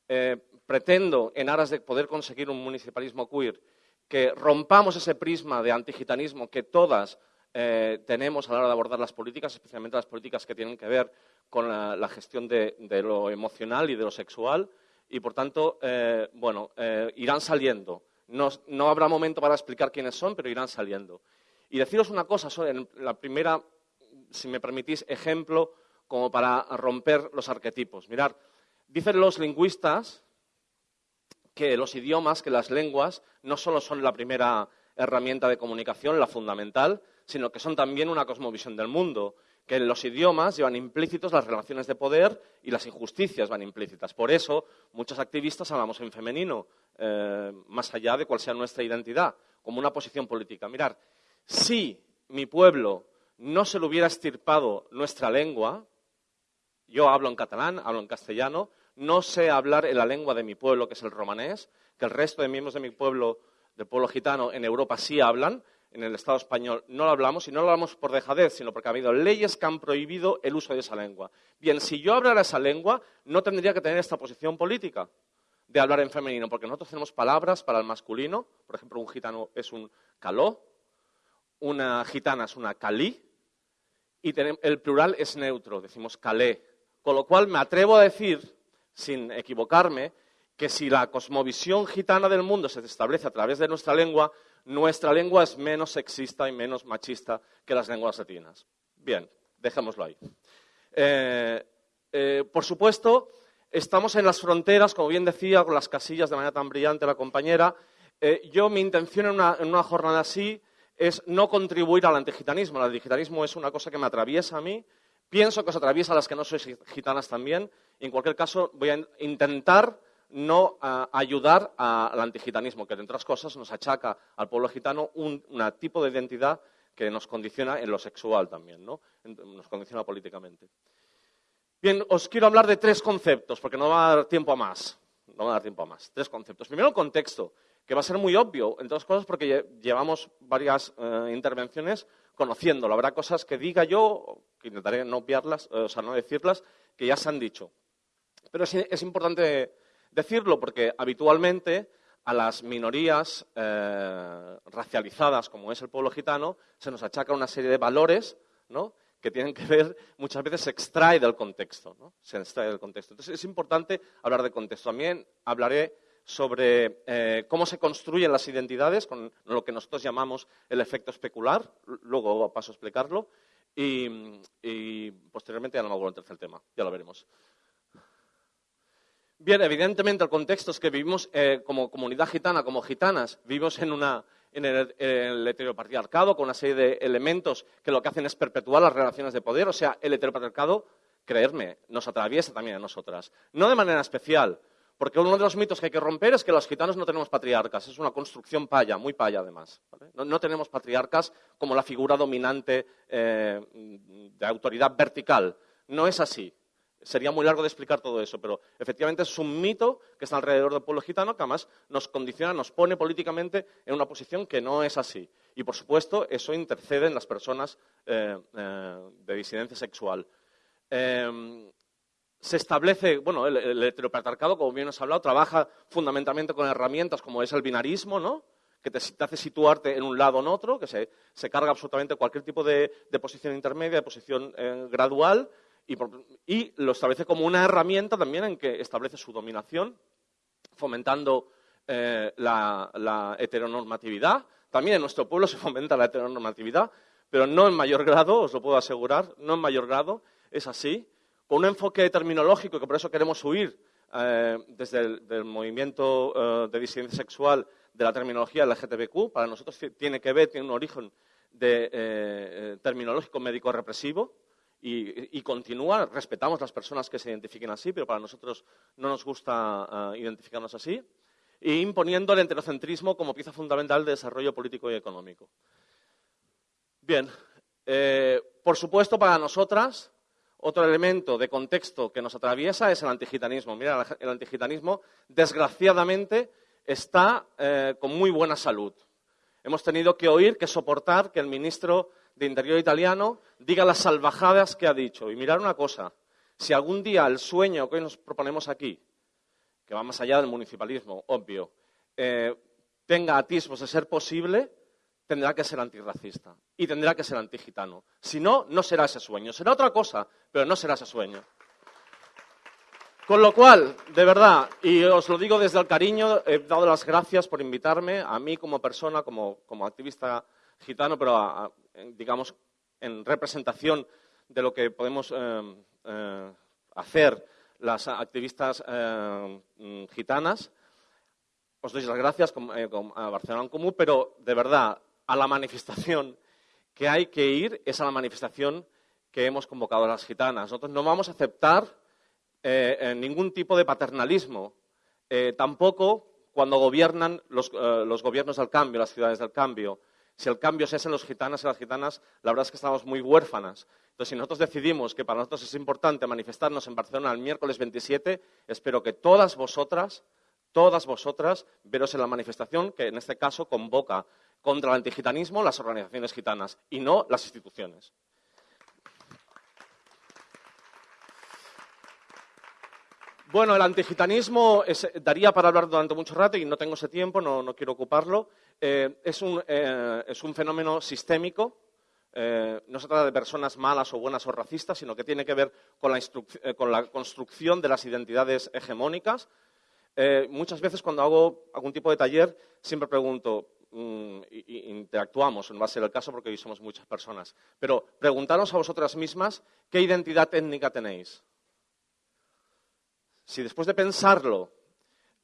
D: Eh, pretendo, en aras de poder conseguir un municipalismo queer, que rompamos ese prisma de antigitanismo que todas eh, tenemos a la hora de abordar las políticas, especialmente las políticas que tienen que ver con la, gestión de, lo emocional y de lo sexual. Y, por tanto, eh, bueno, irán saliendo no, habrá momento para explicar quiénes son, pero irán saliendo. Y deciros una cosa, en la primera, si me permitís, ejemplo como para romper los arquetipos. Mirad, dicen los lingüistas que los idiomas, que las lenguas, no solo son la primera herramienta de comunicación, la fundamental, sino que son también una cosmovisión del mundo que en los idiomas llevan implícitos las relaciones de poder y las injusticias van implícitas. Por eso, muchos activistas hablamos en femenino, eh, más allá de cuál sea nuestra identidad, como una posición política. Mirar, si mi pueblo no se le hubiera estirpado nuestra lengua, yo hablo en catalán, hablo en castellano, no sé hablar en la lengua de mi pueblo, que es el romanés, que el resto de miembros de mi pueblo, del pueblo gitano, en Europa sí hablan, en el Estado español no lo hablamos, y no lo hablamos por dejadez, sino porque ha habido leyes que han prohibido el uso de esa lengua. Bien, si yo hablara esa lengua, no tendría que tener esta posición política. de hablar en femenino, porque nosotros tenemos palabras para el masculino, por ejemplo, un gitano es un caló, una gitana es una calí, y el plural es neutro, decimos calé. Con lo cual me atrevo a decir, sin equivocarme, que si la cosmovisión gitana del mundo se establece a través de nuestra lengua, nuestra lengua es menos sexista y menos machista que las lenguas latinas. Bien, dejémoslo ahí. Eh, eh, por supuesto, estamos en las fronteras, como bien decía, con las casillas de manera tan brillante la compañera. Eh, yo, mi intención en una, jornada así es no contribuir al antigitanismo. El antigitanismo es una cosa que me atraviesa a mí. Pienso que os atraviesa a las que no sois gitanas también. en cualquier caso, voy a intentar no ayudar al antigitanismo, que, entre otras cosas, nos achaca al pueblo gitano un tipo de identidad que nos condiciona en lo sexual también, ¿no? nos condiciona políticamente. Bien, os quiero hablar de tres conceptos, porque no va a dar tiempo a más. No va a dar tiempo a más. Tres conceptos. Primero, el contexto, que va a ser muy obvio, entre otras cosas, porque llevamos varias eh, intervenciones conociéndolo. Habrá cosas que diga yo, que intentaré no obviarlas, eh, o sea, no decirlas, que ya se han dicho. Pero es importante decirlo porque habitualmente a las minorías eh, racializadas, como es el pueblo gitano, se nos achaca una serie de valores que tienen que ver, muchas veces se extrae del contexto. Entonces es importante hablar de contexto. También hablaré sobre eh, cómo se construyen las identidades con lo que nosotros llamamos el efecto especular. Luego paso a explicarlo. Y, posteriormente ya no me vuelvo al tercer tema. Ya lo veremos. Bien, evidentemente el contexto es que vivimos eh, como comunidad gitana, como gitanas, vivimos en, el, heteropatriarcado con una serie de elementos que lo que hacen es perpetuar las relaciones de poder. O sea, el heteropatriarcado, creerme, nos atraviesa también a nosotras. No de manera especial, porque uno de los mitos que hay que romper es que los gitanos no tenemos patriarcas. Es una construcción paya, muy paya además. No, tenemos patriarcas como la figura dominante eh, de autoridad vertical. No es así. Sería muy largo de explicar todo eso, pero efectivamente es un mito que está alrededor del pueblo gitano que además nos condiciona, nos pone políticamente en una posición que no es así. Y por supuesto, eso intercede en las personas eh, eh, de disidencia sexual. Em, se establece, bueno, el, heteropatriarcado, como bien os he hablado, trabaja fundamentalmente con herramientas como es el binarismo, ¿no? que te, hace situarte en un lado o en otro, que se, carga absolutamente cualquier tipo de, posición intermedia, de posición eh, gradual, y, lo establece como una herramienta también en que establece su dominación, fomentando eh, la, heteronormatividad. También en nuestro pueblo se fomenta la heteronormatividad, pero no en mayor grado, os lo puedo asegurar, no en mayor grado, es así, con un enfoque terminológico que por eso queremos huir eh, desde el movimiento eh, de disidencia sexual de la terminología LGTBQ. Para nosotros tiene que ver, tiene un origen de, terminológico médico-represivo, y, continúa. Respetamos las personas que se identifiquen así, pero para nosotros no nos gusta eh, identificarnos así. E imponiendo el enterocentrismo como pieza fundamental de desarrollo político y económico. Bien, eh, por supuesto, para nosotras, otro elemento de contexto que nos atraviesa es el antigitanismo. Mira, el antigitanismo, desgraciadamente, está eh, con muy buena salud. Hemos tenido que oír, que soportar que el ministro de Interior italiano diga las salvajadas que ha dicho. Y mirar una cosa, si algún día el sueño que hoy nos proponemos aquí, que va más allá del municipalismo, obvio, eh, tenga atisbos de ser posible, tendrá que ser antirracista y tendrá que ser antigitano. Si no, no será ese sueño. Será otra cosa, pero no será ese sueño. Con lo cual, de verdad, y os lo digo desde el cariño, he dado las gracias por invitarme a mí como persona, como, como activista gitano, pero digamos en representación de lo que podemos eh, eh, hacer las activistas eh, gitanas. Os doy las gracias a Barcelona en Común, pero de verdad, a la manifestación que hay que ir es a la manifestación que hemos convocado a las gitanas. Nosotros no vamos a aceptar ningún tipo de paternalismo, tampoco cuando gobiernan los, los gobiernos del cambio, las ciudades del cambio si el cambio se hace en los gitanos y las gitanas, la verdad es que estamos muy huérfanas. Entonces, si nosotros decidimos que para nosotros es importante manifestarnos en Barcelona el miércoles 27, espero que todas vosotras, todas vosotras, veros en la manifestación que en este caso convoca contra el antigitanismo las organizaciones gitanas y no las instituciones. Bueno, el antigitanismo daría para hablar durante mucho rato y no tengo ese tiempo, no, quiero ocuparlo. Eh, es, un, eh, es, un, fenómeno sistémico. Eh, no se trata de personas malas o buenas o racistas, sino que tiene que ver con la, con la construcción de las identidades hegemónicas. muchas veces cuando hago algún tipo de taller siempre pregunto, y, interactuamos, no va a ser el caso porque hoy somos muchas personas, pero preguntaros a vosotras mismas qué identidad étnica tenéis. Si después de pensarlo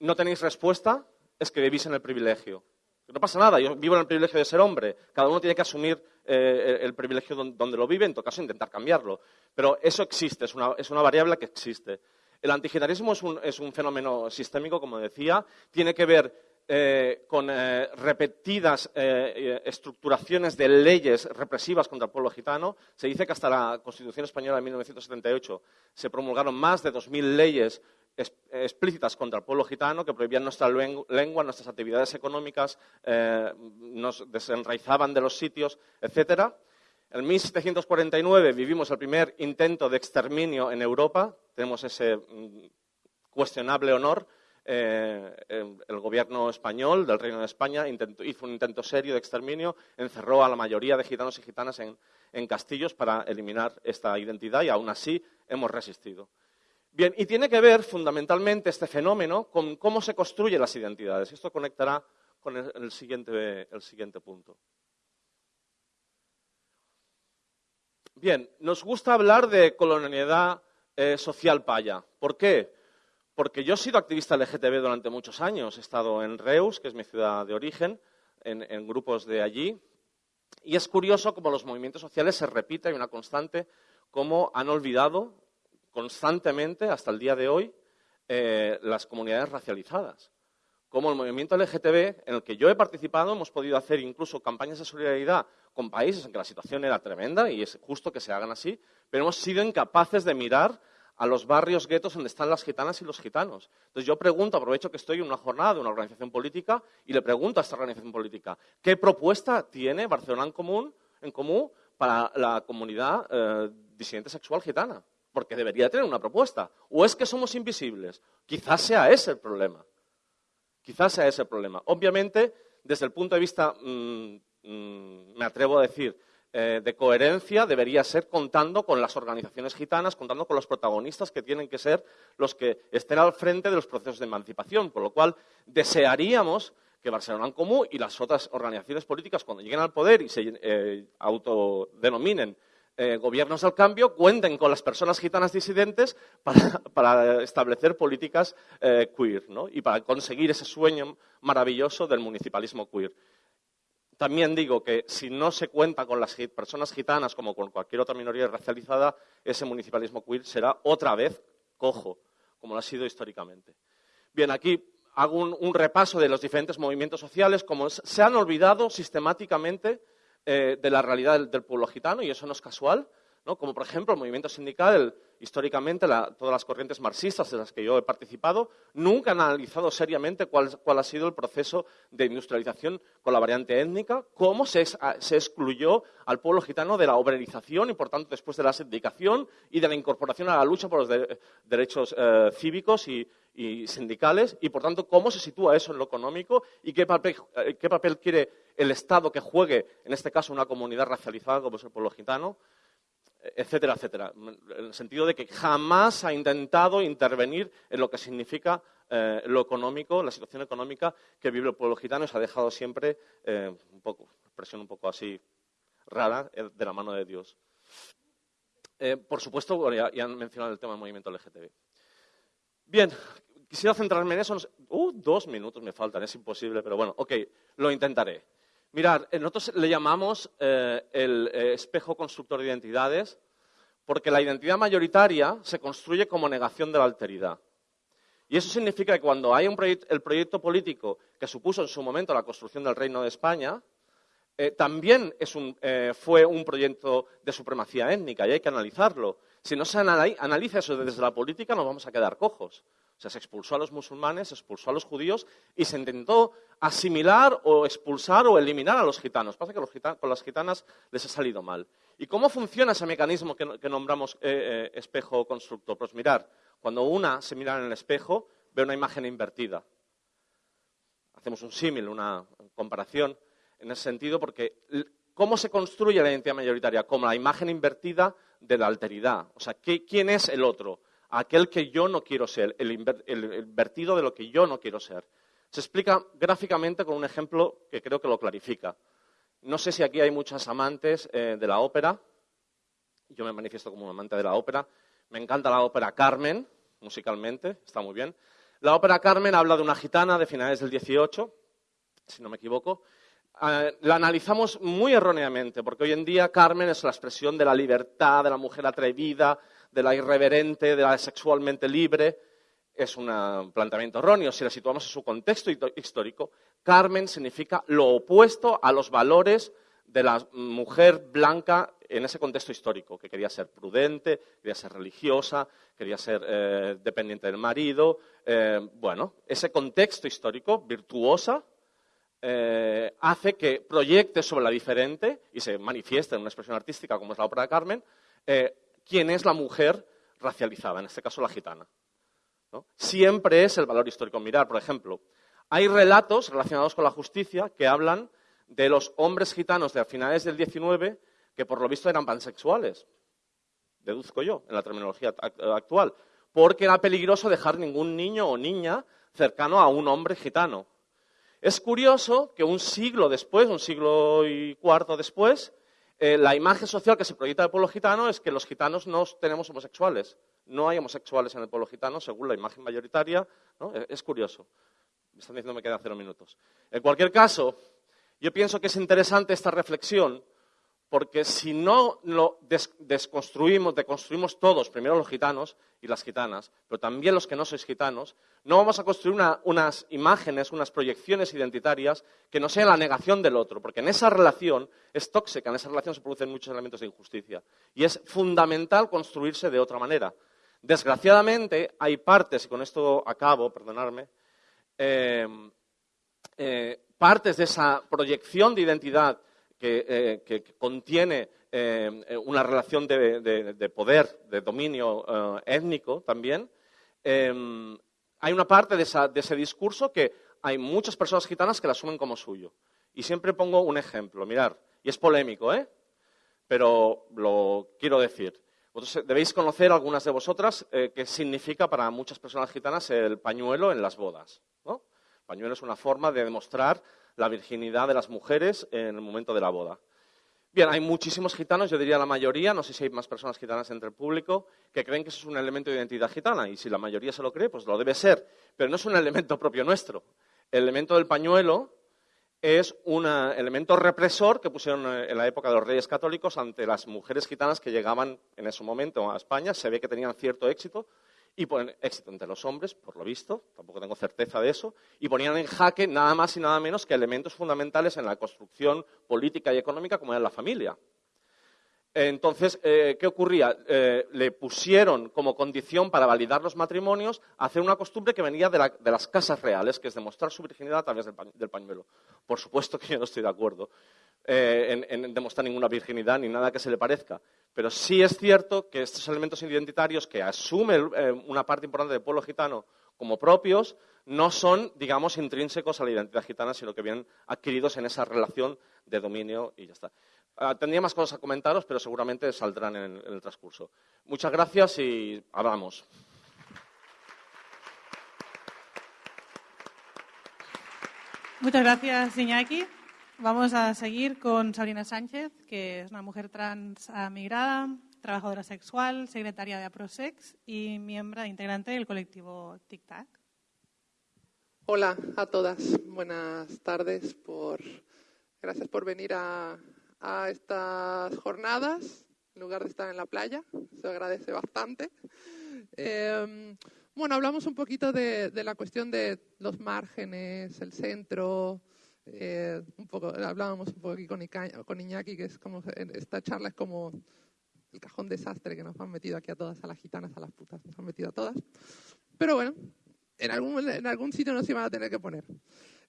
D: no tenéis respuesta, es que vivís en el privilegio. No pasa nada, yo vivo en el privilegio de ser hombre. Cada uno tiene que asumir eh, el privilegio donde, lo vive, en todo caso intentar cambiarlo. Pero eso existe, es una, variable que existe. El antigitarismo es un, fenómeno sistémico, como decía, tiene que ver eh, con eh, repetidas estructuraciones de leyes represivas contra el pueblo gitano. Se dice que hasta la Constitución Española de 1978 se promulgaron más de 2.000 leyes explícitas contra el pueblo gitano que prohibían nuestra lengua, nuestras actividades económicas, eh, nos desenraizaban de los sitios, etc. En 1749 vivimos el primer intento de exterminio en Europa. Tenemos ese mm, cuestionable honor. Eh, el gobierno español del Reino de España hizo un intento serio de exterminio, encerró a la mayoría de gitanos y gitanas en castillos para eliminar esta identidad y aún así hemos resistido. Bien, y tiene que ver fundamentalmente este fenómeno con cómo se construyen las identidades. Esto conectará con el, siguiente, punto. Bien, nos gusta hablar de colonialidad eh, social paya. ¿Por qué? Porque yo he sido activista LGTB durante muchos años. He estado en Reus, que es mi ciudad de origen, en, grupos de allí. Y es curioso cómo los movimientos sociales se repiten, hay una constante, cómo han olvidado constantemente, hasta el día de hoy, eh, las comunidades racializadas. Como el movimiento LGTB, en el que yo he participado, hemos podido hacer incluso campañas de solidaridad con países en que la situación era tremenda y es justo que se hagan así, pero hemos sido incapaces de mirar a los barrios guetos donde están las gitanas y los gitanos. Entonces yo pregunto, aprovecho que estoy en una jornada de una organización política y le pregunto a esta organización política, ¿qué propuesta tiene Barcelona en común, en común para la comunidad eh, disidente sexual gitana? Porque debería tener una propuesta. ¿O es que somos invisibles? Quizás sea ese el problema. Quizás sea ese el problema. Obviamente, desde el punto de vista, mm, mm, me atrevo a decir, eh, de coherencia, debería ser contando con las organizaciones gitanas, contando con los protagonistas que tienen que ser los que estén al frente de los procesos de emancipación. Por lo cual, desearíamos que Barcelona en Común y las otras organizaciones políticas, cuando lleguen al poder y se eh, autodenominen eh, gobiernos al cambio cuenten con las personas gitanas disidentes para, establecer políticas eh, queer y para conseguir ese sueño maravilloso del municipalismo queer. También digo que si no se cuenta con las personas gitanas como con cualquier otra minoría racializada, ese municipalismo queer será otra vez cojo, como lo ha sido históricamente. Bien, aquí hago un, repaso de los diferentes movimientos sociales, como se han olvidado sistemáticamente eh, de la realidad del, pueblo gitano, y eso no es casual, ¿no? como por ejemplo el movimiento sindical, históricamente todas las corrientes marxistas de las que yo he participado, nunca han analizado seriamente cuál, ha sido el proceso de industrialización con la variante étnica, cómo se, excluyó al pueblo gitano de la obrerización y, por tanto, después de la sindicación y de la incorporación a la lucha por los derechos eh, cívicos y, y sindicales y, por tanto, cómo se sitúa eso en lo económico y qué papel, eh, qué papel quiere el Estado que juegue, en este caso, una comunidad racializada como es el pueblo gitano, etcétera, etcétera. En el sentido de que jamás ha intentado intervenir en lo que significa eh, lo económico, la situación económica que vive el pueblo gitano y se ha dejado siempre eh, un poco, expresión un poco así rara, de la mano de Dios. por supuesto, ya, ya, han mencionado el tema del movimiento LGTB. Bien, quisiera centrarme en eso. Uh, dos minutos me faltan, es imposible, pero bueno, ok, lo intentaré. Mirad, eh, nosotros le llamamos eh, el eh, espejo constructor de identidades porque la identidad mayoritaria se construye como negación de la alteridad. Y eso significa que cuando hay un el proyecto político que supuso en su momento la construcción del Reino de España, también fue un proyecto de supremacía étnica y hay que analizarlo. Si no se analiza eso desde la política, nos vamos a quedar cojos. O sea, se expulsó a los musulmanes, se expulsó a los judíos y se intentó asimilar o expulsar o eliminar a los gitanos. Pasa que con las gitanas les ha salido mal. ¿Y cómo funciona ese mecanismo que, nombramos eh, eh, espejo constructor? Pues mirar, Cuando una se mira en el espejo, ve una imagen invertida. Hacemos un símil, una comparación en ese sentido, porque ¿cómo se construye la identidad mayoritaria? Como la imagen invertida de la alteridad. O sea, ¿quién es el otro? Aquel que yo no quiero ser, el, invertido de lo que yo no quiero ser. Se explica gráficamente con un ejemplo que creo que lo clarifica. No sé si aquí hay muchas amantes eh, de la ópera. Yo me manifiesto como un amante de la ópera. Me encanta la ópera Carmen, musicalmente, está muy bien. La ópera Carmen habla de una gitana de finales del 18, si no me equivoco. Eh, la analizamos muy erróneamente, porque hoy en día Carmen es la expresión de la libertad, de la mujer atrevida, de la irreverente, de la sexualmente libre. Es un planteamiento erróneo. Si la situamos en su contexto histórico, Carmen significa lo opuesto a los valores de la mujer blanca en ese contexto histórico, que quería ser prudente, quería ser religiosa, quería ser eh, dependiente del marido. Eh, bueno, ese contexto histórico, virtuosa, eh, hace que proyecte sobre la diferente y se manifieste en una expresión artística como es la ópera de Carmen, quién es la mujer racializada, en este caso la gitana. Siempre es el valor histórico mirar. Por ejemplo, hay relatos relacionados con la justicia que hablan de los hombres gitanos de finales del 19 que por lo visto eran pansexuales, deduzco yo, en la terminología actual, porque era peligroso dejar ningún niño o niña cercano a un hombre gitano. Es curioso que un siglo después, un siglo y cuarto después, eh, la imagen social que se proyecta del pueblo gitano es que los gitanos no tenemos homosexuales. No hay homosexuales en el pueblo gitano, según la imagen mayoritaria. E, es curioso. Me están diciendo que me quedan cero minutos. En cualquier caso, yo pienso que es interesante esta reflexión porque si no lo desconstruimos, deconstruimos todos, primero los gitanos y las gitanas, pero también los que no sois gitanos, no vamos a construir unas imágenes, unas proyecciones identitarias que no sean la negación del otro, porque en esa relación es tóxica, en esa relación se producen muchos elementos de injusticia. Y es fundamental construirse de otra manera. Desgraciadamente, hay partes, y con esto acabo, perdonadme, eh, eh, partes de esa proyección de identidad que, eh, contiene eh, una relación de, poder, de dominio eh, étnico también, em, hay una parte de, ese discurso que hay muchas personas gitanas que la asumen como suyo. Y siempre pongo un ejemplo, mirar, y es polémico, ¿eh? pero lo quiero decir. Vosotros debéis conocer, algunas de vosotras, qué significa para muchas personas gitanas el pañuelo en las bodas. El pañuelo es una forma de demostrar la virginidad de las mujeres en el momento de la boda. Bien, hay muchísimos gitanos, yo diría la mayoría, no sé si hay más personas gitanas entre el público, que creen que eso es un elemento de identidad gitana. Y si la mayoría se lo cree, pues lo debe ser. Pero no es un elemento propio nuestro. El elemento del pañuelo es un elemento represor que pusieron en la época de los reyes católicos ante las mujeres gitanas que llegaban en ese momento a España. Se ve que tenían cierto éxito y ponen éxito entre los hombres, por lo visto, tampoco tengo certeza de eso, y ponían en jaque nada más y nada menos que elementos fundamentales en la construcción política y económica como era la familia. Entonces, eh, ¿qué ocurría? Eh, le pusieron como condición para validar los matrimonios hacer una costumbre que venía de, las casas reales, que es demostrar su virginidad a través del, pañuelo. Por supuesto que yo no estoy de acuerdo eh, en demostrar ninguna virginidad ni nada que se le parezca. Pero sí es cierto que estos elementos identitarios que asume eh, una parte importante del pueblo gitano como propios no son, digamos, intrínsecos a la identidad gitana, sino que vienen adquiridos en esa relación de dominio y ya está. Ah, tendría más cosas a comentaros, pero seguramente saldrán en, el transcurso. Muchas gracias y hablamos.
A: Muchas gracias, Iñaki. Vamos a seguir con Sabrina Sánchez, que es una mujer trans migrada, trabajadora sexual, secretaria de APROSEX y miembro integrante del colectivo Tic Tac.
E: Hola a todas, buenas tardes. Por... Gracias por venir a, estas jornadas en lugar de estar en la playa, se agradece bastante. Em, bueno, hablamos un poquito de la cuestión de los márgenes, el centro, eh, un poco, hablábamos un poco aquí con, con Iñaki, que es como, esta charla es como el cajón desastre que nos han metido aquí a todas, a las gitanas, a las putas, nos han metido a todas. Pero bueno, en algún, en algún sitio nos iban a tener que poner.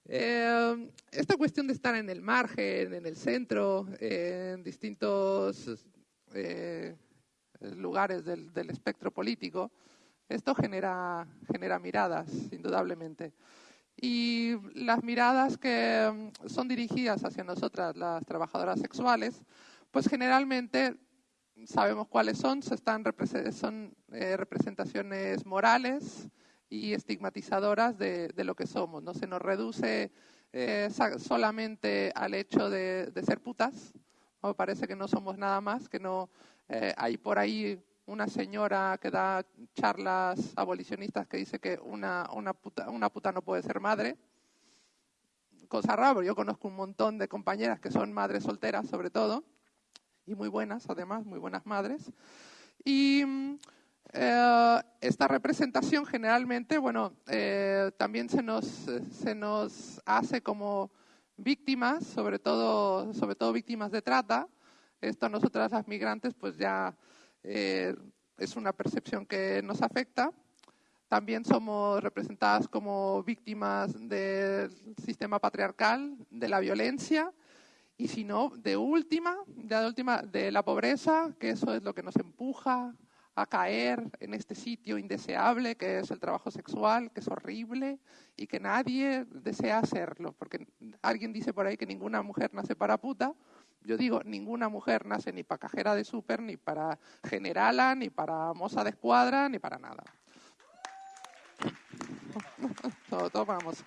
E: Eh, esta cuestión de estar en el margen, en el centro, en distintos eh, lugares del, del, espectro político, esto genera, genera miradas, indudablemente. Y las miradas que mm, son dirigidas hacia nosotras, las trabajadoras sexuales, pues generalmente sabemos cuáles son, están, son eh, representaciones morales y estigmatizadoras de, lo que somos. No se nos reduce eh, solamente al hecho de, ser putas, o parece que no somos nada más, que no eh, hay por ahí una señora que da charlas abolicionistas que dice que una, una, puta, una puta no puede ser madre. Cosa rara, yo conozco un montón de compañeras que son madres solteras, sobre todo, y muy buenas, además, muy buenas madres. Y eh, esta representación generalmente, bueno, eh, también se nos, se nos hace como víctimas, sobre todo, sobre todo víctimas de trata. Esto nosotras las migrantes, pues ya eh, es una percepción que nos afecta. También somos representadas como víctimas del sistema patriarcal, de la violencia y si no, de última, de última, de la pobreza, que eso es lo que nos empuja a caer en este sitio indeseable que es el trabajo sexual, que es horrible y que nadie desea hacerlo, porque alguien dice por ahí que ninguna mujer nace para puta, yo digo, ninguna mujer nace ni para cajera de súper, ni para generala, ni para moza de escuadra, ni para nada. todo, vamos.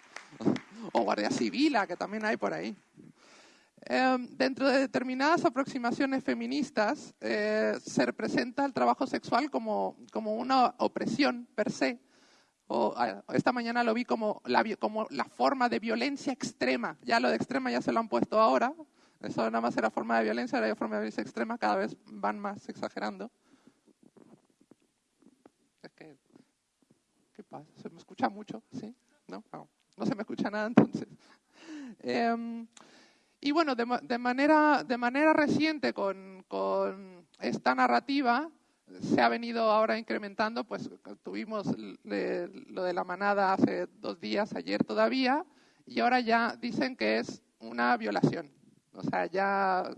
E: O guardia civil, que también hay por ahí. Em, dentro de determinadas aproximaciones feministas eh, se representa el trabajo sexual como, como una opresión per se. O, esta mañana lo vi como la, como la forma de violencia extrema. Ya lo de extrema ya se lo han puesto ahora, eso nada más era forma de violencia, ahora hay forma de violencia extrema, cada vez van más exagerando. Es que, ¿qué pasa? ¿Se me escucha mucho? ¿Sí? ¿No? No, se me escucha nada entonces. Em, y bueno, de, manera, de manera reciente con, esta narrativa se ha venido ahora incrementando, pues tuvimos lo de la manada hace dos días, ayer todavía, y ahora ya dicen que es una violación. O sea, ya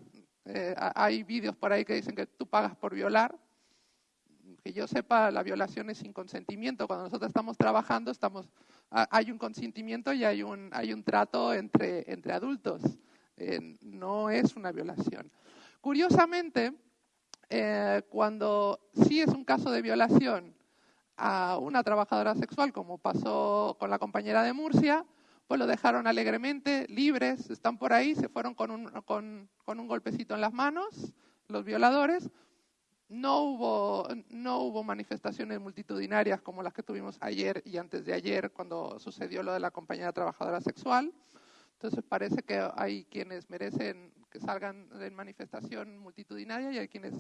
E: eh, hay vídeos por ahí que dicen que tú pagas por violar. Que yo sepa, la violación es sin consentimiento. Cuando nosotros estamos trabajando, estamos, hay un consentimiento y hay un, hay un trato entre, entre adultos. Eh, no es una violación. Curiosamente, eh, cuando sí es un caso de violación a una trabajadora sexual, como pasó con la compañera de Murcia, pues lo dejaron alegremente, libres, están por ahí, se fueron con un, golpecito en las manos, los violadores. No hubo, manifestaciones multitudinarias como las que tuvimos ayer y antes de ayer cuando sucedió lo de la compañera trabajadora sexual. Entonces parece que hay quienes merecen que salgan en manifestación multitudinaria y hay quienes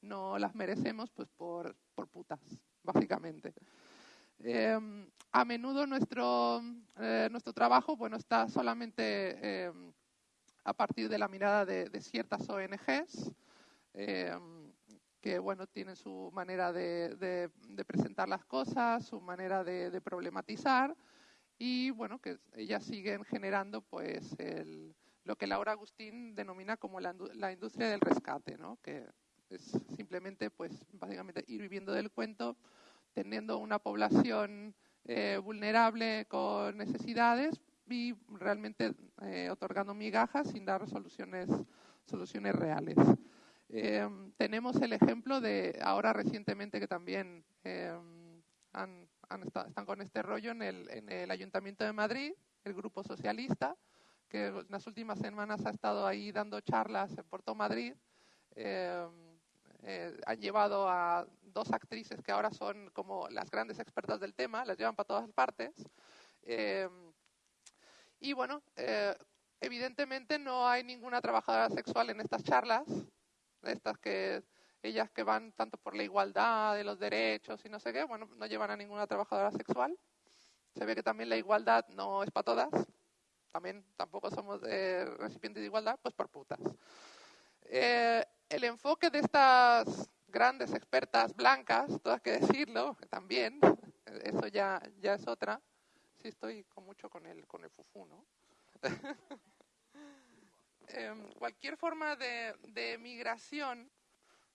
E: no las merecemos pues por putas, básicamente. Em, a menudo nuestro, eh, nuestro trabajo bueno, está solamente em, a partir de la mirada de, ciertas ONGs em, que bueno, tienen su manera de, presentar las cosas, su manera de, problematizar y bueno, que ellas siguen generando pues lo que Laura Agustín denomina como la, la industria del rescate, ¿no? que es simplemente pues básicamente ir viviendo del cuento teniendo una población eh, vulnerable con necesidades y realmente eh, otorgando migajas sin dar soluciones, soluciones reales. Eh, tenemos el ejemplo de ahora recientemente que también han, están con este rollo en el, en el Ayuntamiento de Madrid, el Grupo Socialista, que en las últimas semanas ha estado ahí dando charlas en Puerto Madrid. Han llevado a dos actrices que ahora son como las grandes expertas del tema, las llevan para todas partes. Eh, y bueno, eh, evidentemente no hay ninguna trabajadora sexual en estas charlas, estas que ellas que van tanto por la igualdad de los derechos y no sé qué, bueno, no llevan a ninguna trabajadora sexual. Se ve que también la igualdad no es para todas, también tampoco somos eh, recipientes de igualdad, pues por putas. El enfoque de estas grandes expertas blancas, todas que decirlo, también, eso ya, ya es otra. Sí, estoy con mucho con el, con el fufú, ¿no? Em, cualquier forma de, migración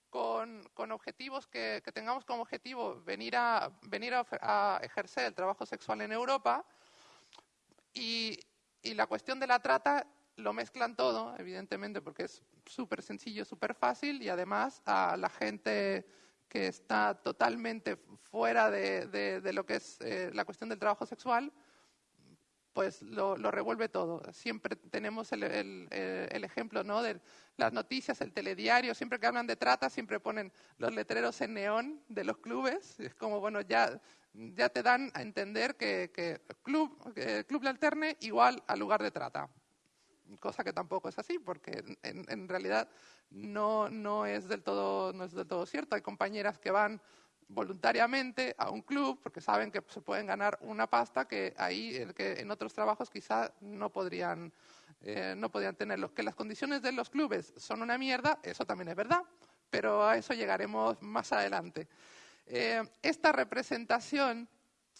E: con, objetivos que, tengamos como objetivo venir, a, ejercer el trabajo sexual en Europa y la cuestión de la trata lo mezclan todo, evidentemente, porque es súper sencillo, súper fácil y además a la gente que está totalmente fuera de, de, lo que es eh, la cuestión del trabajo sexual, pues lo, revuelve todo. Siempre tenemos el, el, el, ejemplo ¿no? de las noticias, el telediario, siempre que hablan de trata, siempre ponen los letreros en neón de los clubes. Es como, bueno, ya, ya te dan a entender que, club, que club alterne igual al lugar de trata. Cosa que tampoco es así, porque en, en realidad no, no, es del todo, no es del todo cierto. Hay compañeras que van voluntariamente a un club porque saben que se pueden ganar una pasta que ahí en otros trabajos quizá no podrían eh, no podrían tenerlo. Que las condiciones de los clubes son una mierda, eso también es verdad, pero a eso llegaremos más adelante. Eh, esta representación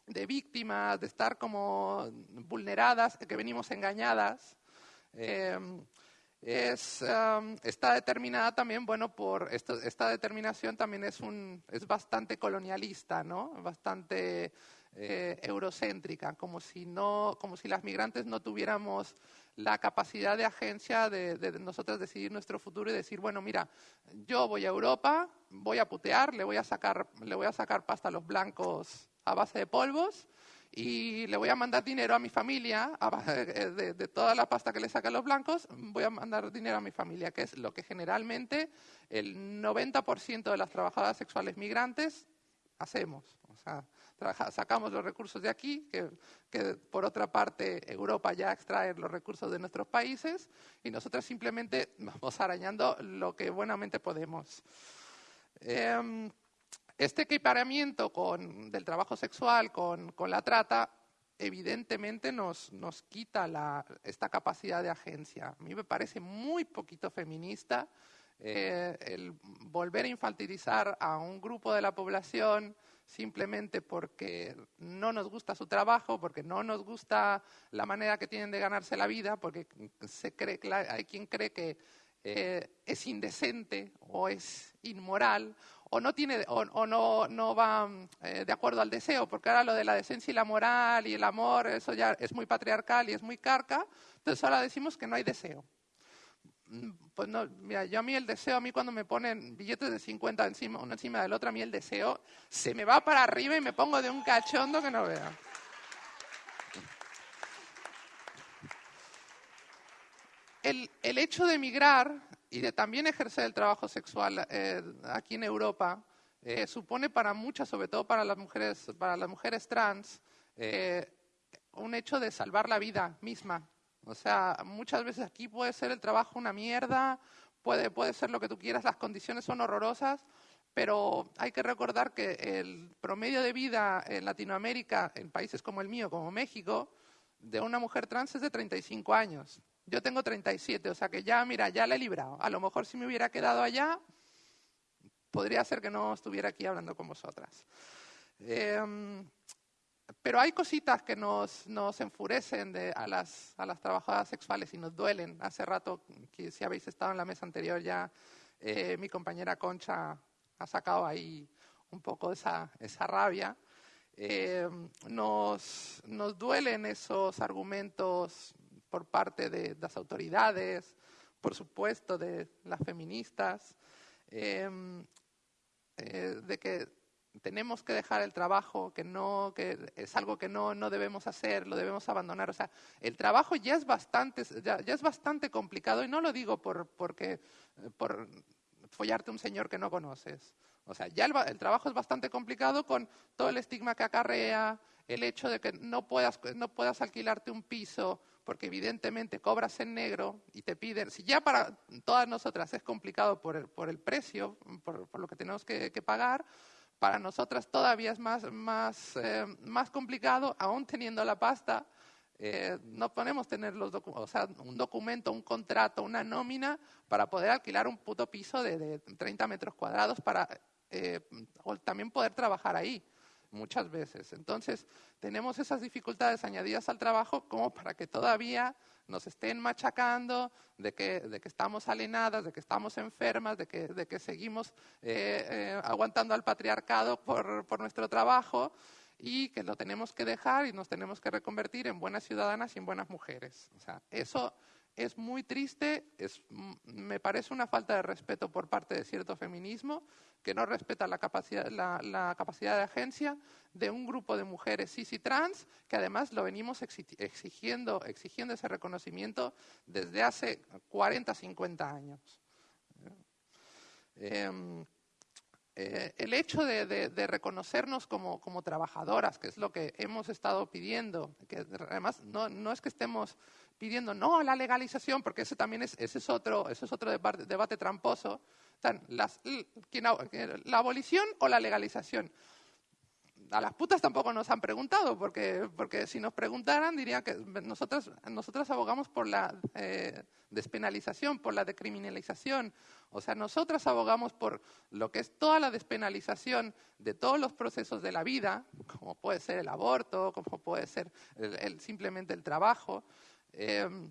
E: de víctimas, de estar como vulneradas, que venimos engañadas, eh, es, um, está determinada también, bueno, por esta determinación también es, un, es bastante colonialista, ¿no? Bastante eh, eurocéntrica, como si, no, como si las migrantes no tuviéramos la capacidad de agencia de, de nosotros decidir nuestro futuro y decir, bueno, mira, yo voy a Europa, voy a putear, le voy a sacar, le voy a sacar pasta a los blancos a base de polvos y le voy a mandar dinero a mi familia, de, de, toda la pasta que le sacan los blancos, voy a mandar dinero a mi familia, que es lo que generalmente el 90% de las trabajadoras sexuales migrantes hacemos. O sea, trabaja, sacamos los recursos de aquí, que, que, por otra parte Europa ya extrae los recursos de nuestros países, y nosotros simplemente vamos arañando lo que buenamente podemos. Eh, este equiparamiento con, del trabajo sexual con, la trata evidentemente nos, nos quita esta capacidad de agencia. A mí me parece muy poquito feminista eh, el volver a infantilizar a un grupo de la población simplemente porque no nos gusta su trabajo, porque no nos gusta la manera que tienen de ganarse la vida, porque se cree, hay quien cree que eh, es indecente o es inmoral o no, tiene, o, no, no va eh, de acuerdo al deseo, porque ahora lo de la decencia y la moral y el amor, eso ya es muy patriarcal y es muy carca, entonces ahora decimos que no hay deseo. Mm, pues no, mira, yo a mí el deseo, a mí cuando me ponen billetes de 50 encima, uno encima del otro, a mí el deseo se me va para arriba y me pongo de un cachondo que no vea. El, el hecho de emigrar y de también ejercer el trabajo sexual eh, aquí en Europa eh, supone para muchas, sobre todo para las mujeres, para las mujeres trans, eh, un hecho de salvar la vida misma. O sea, muchas veces aquí puede ser el trabajo una mierda, puede, puede ser lo que tú quieras, las condiciones son horrorosas, pero hay que recordar que el promedio de vida en Latinoamérica, en países como el mío, como México, de una mujer trans es de 35 años. Yo tengo 37, o sea que ya, mira, ya la he librado. A lo mejor si me hubiera quedado allá, podría ser que no estuviera aquí hablando con vosotras. Eh, pero hay cositas que nos, nos enfurecen de, a, las, a las trabajadoras sexuales y nos duelen. Hace rato, que si habéis estado en la mesa anterior ya, eh, mi compañera Concha ha sacado ahí un poco esa, esa rabia. Eh, nos, nos duelen esos argumentos por parte de las autoridades, por supuesto de las feministas, eh, eh, de que tenemos que dejar el trabajo, que no, que es algo que no, no debemos hacer, lo debemos abandonar. O sea, el trabajo ya es bastante, ya, ya es bastante complicado y no lo digo por, porque, por follarte un señor que no conoces. O sea, ya el, el, trabajo es bastante complicado con todo el estigma que acarrea, el hecho de que no puedas, no puedas alquilarte un piso porque evidentemente cobras en negro y te piden, si ya para todas nosotras es complicado por el, por el precio, por, lo que tenemos que, pagar, para nosotras todavía es más, más, eh, más complicado, aún teniendo la pasta, eh, no podemos tener los o un documento, un contrato, una nómina para poder alquilar un puto piso de, de 30 metros cuadrados para eh, o también poder trabajar ahí muchas veces. Entonces, tenemos esas dificultades añadidas al trabajo como para que todavía nos estén machacando, de que, de que estamos alienadas, de que estamos enfermas, de que, de que seguimos eh, eh, aguantando al patriarcado por, por nuestro trabajo y que lo tenemos que dejar y nos tenemos que reconvertir en buenas ciudadanas y en buenas mujeres. O sea, eso es muy triste, me parece una falta de respeto por parte de cierto feminismo que no respeta la capacidad, la, capacidad de agencia de un grupo de mujeres cis y trans que además lo venimos exigiendo, exigiendo ese reconocimiento desde hace 40, 50 años. Em, eh, el hecho de, reconocernos como, trabajadoras, que es lo que hemos estado pidiendo, que además no es que estemos pidiendo no a la legalización, porque ese también es, ese es otro, ese es otro debate, tramposo. la abolición o la legalización a las putas tampoco nos han preguntado, porque, porque si nos preguntaran dirían que nosotros, nosotros abogamos por la eh, despenalización, por la decriminalización. O sea, nosotras abogamos por lo que es toda la despenalización de todos los procesos de la vida, como puede ser el aborto, como puede ser el, simplemente el trabajo, em,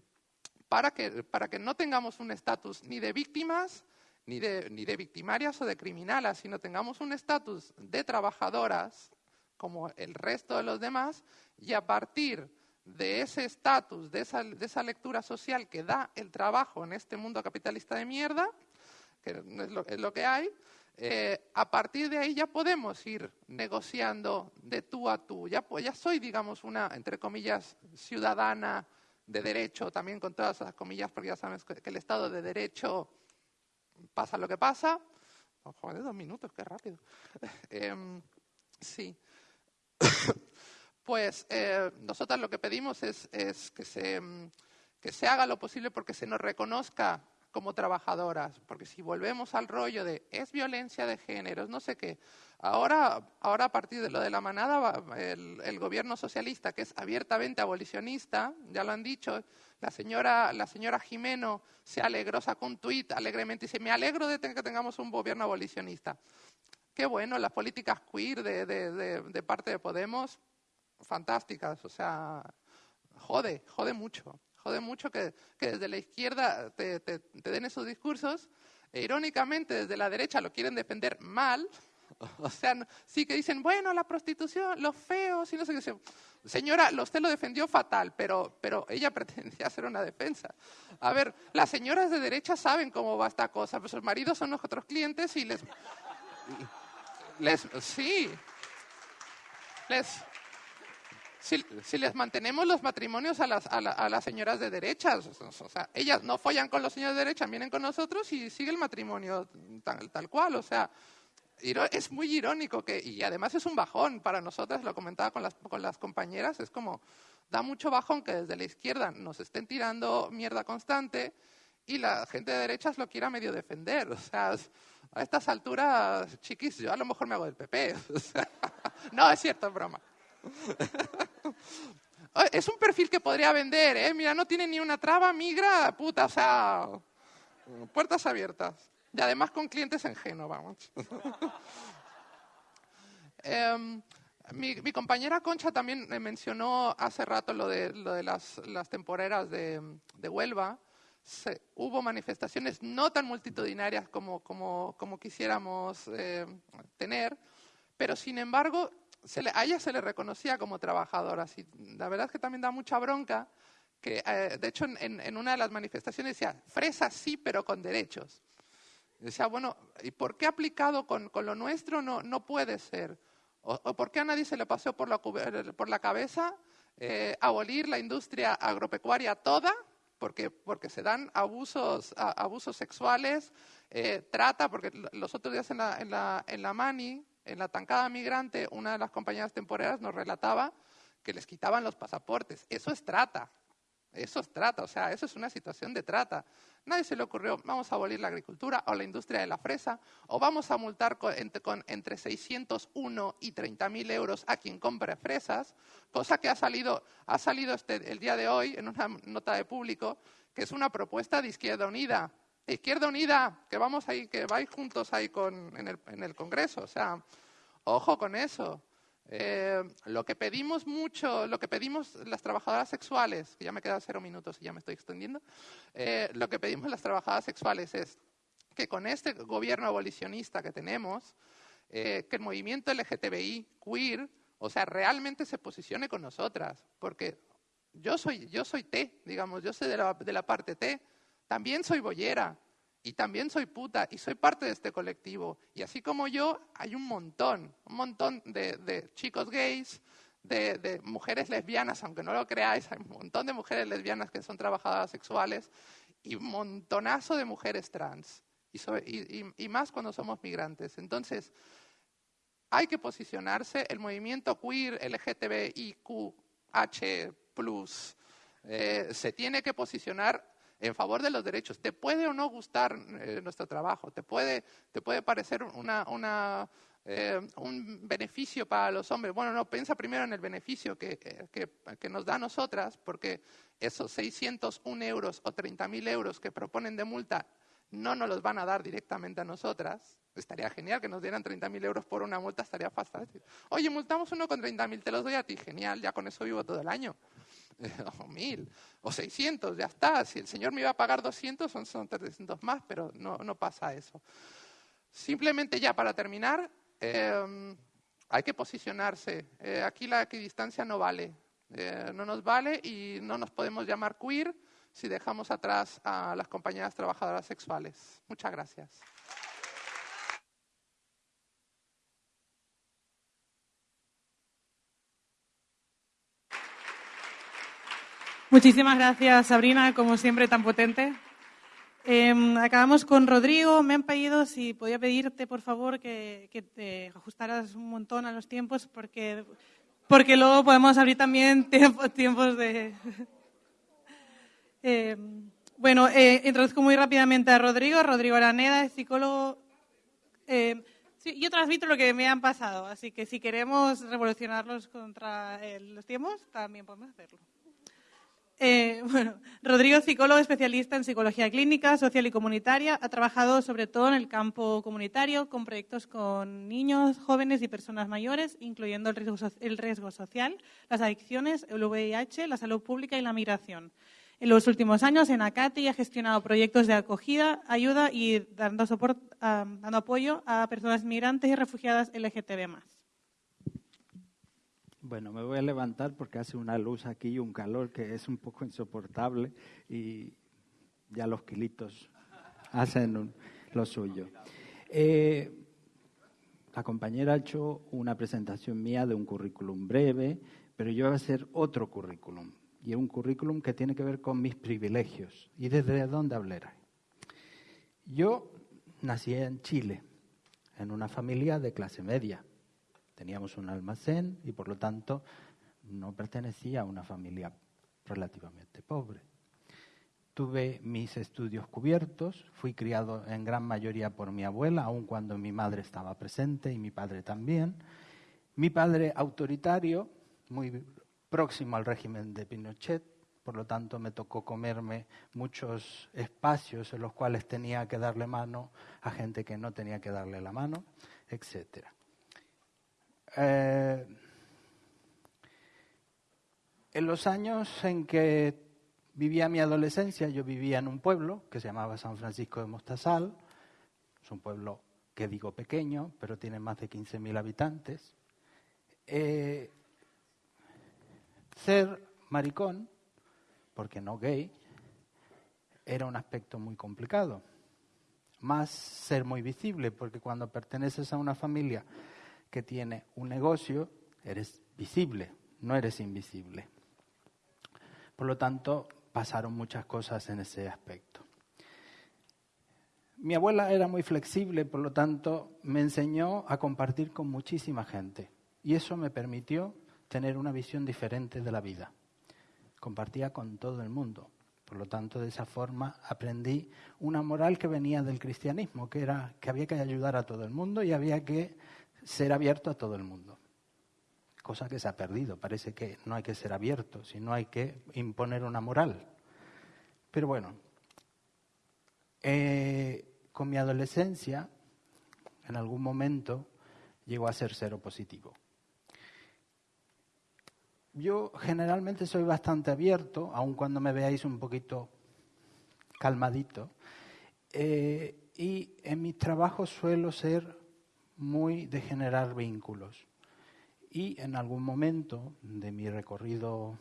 E: para, que, para que no tengamos un estatus ni de víctimas, ni de, ni de victimarias o de criminalas, sino tengamos un estatus de trabajadoras como el resto de los demás y a partir de ese estatus, de esa, de esa, lectura social que da el trabajo en este mundo capitalista de mierda, que es lo, que hay, eh, a partir de ahí ya podemos ir negociando de tú a tú. Ya, ya soy, digamos, una, entre comillas, ciudadana de derecho, también con todas esas comillas, porque ya sabes que, el Estado de Derecho pasa lo que pasa. Oh, joder, dos minutos, qué rápido. Em, sí. pues eh, nosotras lo que pedimos es, que, se, que se haga lo posible porque se nos reconozca como trabajadoras, porque si volvemos al rollo de es violencia de género, no sé qué, ahora, ahora a partir de lo de la manada, el, el, gobierno socialista, que es abiertamente abolicionista, ya lo han dicho, la señora, la señora Jimeno se alegró, sacó un tuit alegremente y dice, me alegro de que tengamos un gobierno abolicionista. Qué bueno, las políticas queer de, parte de Podemos, fantásticas, o sea, jode, jode mucho, jode mucho que, que desde la izquierda te, te, den esos discursos, e irónicamente desde la derecha lo quieren defender mal, o sea, sí que dicen, bueno, la prostitución, los feos, y no sé qué. Señora, usted lo defendió fatal, pero, pero ella pretendía hacer una defensa. A ver, las señoras de derecha saben cómo va esta cosa, pues sus maridos son otros clientes y les les, sí. Les, si, les mantenemos los matrimonios a las, a, las señoras de derechas, o sea, ellas no follan con los señores de derecha, vienen con nosotros y sigue el matrimonio tal, cual, o sea, es muy irónico que, y además es un bajón para nosotras, lo comentaba con las, con las compañeras, es como, da mucho bajón que desde la izquierda nos estén tirando mierda constante y la gente de derechas lo quiera medio defender, o sea, a estas alturas, chiquis, yo a lo mejor me hago del PP. no, es cierto, broma. es un perfil que podría vender, ¿eh? Mira, no tiene ni una traba, migra, puta, o sea, puertas abiertas. Y además con clientes en Génova. Em, mi, compañera Concha también mencionó hace rato lo de, lo de las, temporeras de, de Huelva hubo manifestaciones no tan multitudinarias como, como, como quisiéramos eh, tener, pero sin embargo se le, a ella se le reconocía como trabajadora. Así, la verdad es que también da mucha bronca, que eh, de hecho en, en, una de las manifestaciones decía, fresa sí, pero con derechos. decía, bueno, ¿y por qué aplicado con, con lo nuestro no, no puede ser? O, o, por qué a nadie se le pasó por la, por la cabeza eh, abolir la industria agropecuaria toda porque, porque se dan abusos, abusos sexuales, eh, trata, porque los otros días en la, en, la, en la Mani, en la tancada migrante, una de las compañeras temporeras nos relataba que les quitaban los pasaportes. Eso es trata. Eso es trata, o sea, eso es una situación de trata. Nadie se le ocurrió, vamos a abolir la agricultura o la industria de la fresa, o vamos a multar con, entre, 601 y 30 mil euros a quien compre fresas, cosa que ha salido, ha salido este, el día de hoy en una nota de público, que es una propuesta de Izquierda Unida. Izquierda Unida, que vamos ahí, que vais juntos ahí con, en, el, en el Congreso, o sea, ojo con eso. Eh, lo que pedimos mucho, lo que pedimos las trabajadoras sexuales, que ya me quedan cero minutos y ya me estoy extendiendo, eh, lo que pedimos las trabajadoras sexuales es que con este gobierno abolicionista que tenemos, eh, que el movimiento LGTBI, queer, o sea, realmente se posicione con nosotras, porque yo soy, yo soy T, digamos, yo soy de la, de la parte T, también soy boyera, y también soy puta y soy parte de este colectivo. Y así como yo, hay un montón, un montón de, chicos gays, de, mujeres lesbianas, aunque no lo creáis, hay un montón de mujeres lesbianas que son trabajadoras sexuales y un montonazo de mujeres trans. Y, más cuando somos migrantes. Entonces, hay que posicionarse. El movimiento queer, LGTBIQH, eh, se tiene que posicionar en favor de los derechos. Te puede o no gustar eh, nuestro trabajo, te puede, te puede parecer una, una, eh, un beneficio para los hombres. Bueno, no, piensa primero en el beneficio que, que nos da a nosotras, porque esos 601 euros o 30.000 euros que proponen de multa no nos los van a dar directamente a nosotras. Estaría genial que nos dieran 30.000 euros por una multa, estaría fácil. Oye, multamos uno con 30.000, te los doy a ti, genial, ya con eso vivo todo el año. o mil, o 600, ya está. Si el Señor me iba a pagar 200, son, son 300 más, pero no, no pasa eso. Simplemente ya para terminar, em, hay que posicionarse. Eh, aquí la equidistancia no vale. Eh, no nos vale y no nos podemos llamar queer si dejamos atrás a las compañeras trabajadoras sexuales. Muchas gracias.
A: Muchísimas gracias, Sabrina, como siempre, tan potente. Em, acabamos con Rodrigo. Me han pedido si podía pedirte, por favor, que, te ajustaras un montón a los tiempos, porque, porque luego podemos abrir también tiempos de. Em, bueno, eh, introduzco muy rápidamente a Rodrigo. Rodrigo Araneda es psicólogo. Em, sí, yo transmito lo que me han pasado, así que si queremos revolucionarlos contra los tiempos, también podemos hacerlo. Eh, bueno, Rodrigo, psicólogo especialista en psicología clínica, social y comunitaria, ha trabajado sobre todo en el campo comunitario con proyectos con niños, jóvenes y personas mayores, incluyendo el riesgo, social, las adicciones, el VIH, la salud pública y la migración. En los últimos años, en ACATI ha gestionado proyectos de acogida, ayuda y dando, dando apoyo a personas migrantes y refugiadas LGTB+.
F: Bueno, me voy a levantar porque hace una luz aquí y un calor que es un poco insoportable y ya los kilitos hacen lo suyo. Eh, la compañera ha hecho una presentación mía de un currículum breve, pero yo voy a hacer otro currículum. Y un currículum que tiene que ver con mis privilegios. ¿Y desde dónde hablaré? Yo nací en Chile, en una familia de clase media. Teníamos un almacén y por lo tanto no pertenecía a una familia relativamente pobre. Tuve mis estudios cubiertos, fui criado en gran mayoría por mi abuela, aun cuando mi madre estaba presente y mi padre también. Mi padre autoritario, muy próximo al régimen de Pinochet, por lo tanto me tocó comerme muchos espacios en los cuales tenía que darle mano a gente que no tenía que darle la mano, etcétera. Eh, en los años en que vivía mi adolescencia, yo vivía en un pueblo que se llamaba San Francisco de Mostazal. Es un pueblo que digo pequeño, pero tiene más de 15.000 habitantes. Eh, ser maricón, porque no gay, era un aspecto muy complicado. Más ser muy visible, porque cuando perteneces a una familia que tiene un negocio, eres visible, no eres invisible. Por lo tanto, pasaron muchas cosas en ese aspecto. Mi abuela era muy flexible, por lo tanto, me enseñó a compartir con muchísima gente. Y eso me permitió tener una visión diferente de la vida. Compartía con todo el mundo. Por lo tanto, de esa forma aprendí una moral que venía del cristianismo, que era que había que ayudar a todo el mundo y había que ser abierto a todo el mundo. Cosa que se ha perdido. Parece que no hay que ser abierto, sino hay que imponer una moral. Pero bueno, eh, con mi adolescencia, en algún momento, llegó a ser cero positivo. yo generalmente soy bastante abierto, aun cuando me veáis un poquito calmadito. Eh, y en mis trabajos suelo ser muy de generar vínculos. Y en algún momento de mi recorrido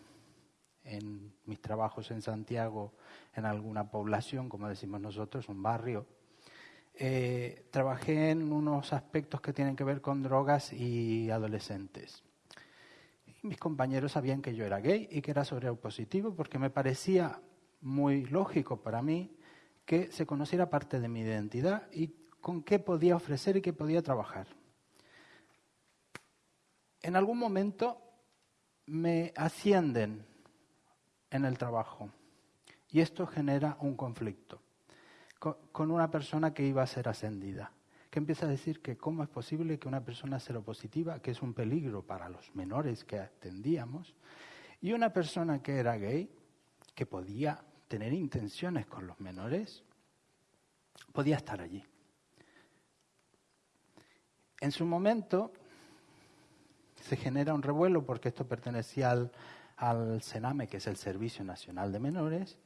F: en mis trabajos en Santiago, en alguna población, como decimos nosotros, un barrio, eh, trabajé en unos aspectos que tienen que ver con drogas y adolescentes. Mis compañeros sabían que yo era gay y que era positivo porque me parecía muy lógico para mí que se conociera parte de mi identidad y con qué podía ofrecer y qué podía trabajar. En algún momento me ascienden en el trabajo y esto genera un conflicto con una persona que iba a ser ascendida, que empieza a decir que cómo es posible que una persona seropositiva, que es un peligro para los menores que atendíamos, y una persona que era gay, que podía tener intenciones con los menores, podía estar allí. En su momento se genera un revuelo porque esto pertenecía al, al SENAME, que es el Servicio Nacional de Menores,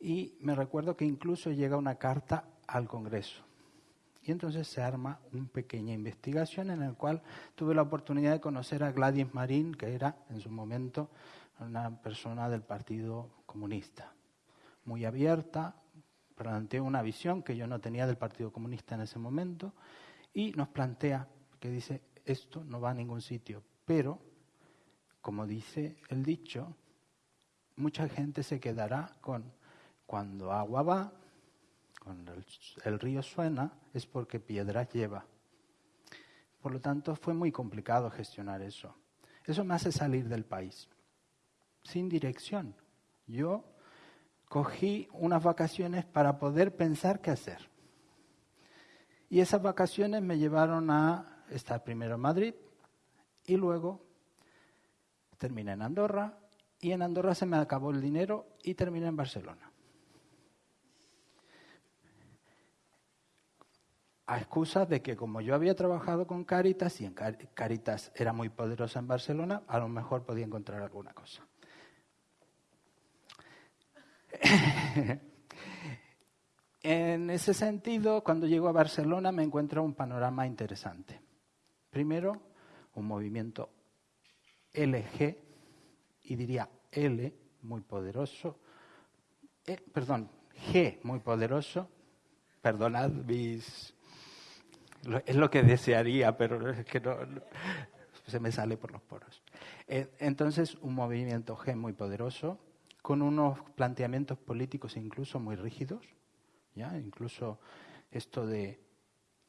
F: y me recuerdo que incluso llega una carta al Congreso. Y entonces se arma una pequeña investigación en la cual tuve la oportunidad de conocer a Gladys Marín, que era en su momento una persona del Partido Comunista, muy abierta, planteó una visión que yo no tenía del Partido Comunista en ese momento y nos plantea que dice, esto no va a ningún sitio, pero, como dice el dicho, mucha gente se quedará con cuando agua va, cuando el, río suena, es porque piedras lleva. Por lo tanto, fue muy complicado gestionar eso. Eso me hace salir del país, sin dirección. Yo cogí unas vacaciones para poder pensar qué hacer. Y esas vacaciones me llevaron a estar primero en Madrid y luego terminé en Andorra y en Andorra se me acabó el dinero y terminé en Barcelona. a excusa de que como yo había trabajado con Caritas y en Caritas era muy poderosa en Barcelona, a lo mejor podía encontrar alguna cosa. en ese sentido, cuando llego a Barcelona me encuentro un panorama interesante. Primero, un movimiento LG, y diría L, muy poderoso, eh, perdón, G, muy poderoso, perdonad mis es lo que desearía, pero es que no, se me sale por los poros. Eh, entonces, un movimiento G muy poderoso, con unos planteamientos políticos incluso muy rígidos, incluso esto de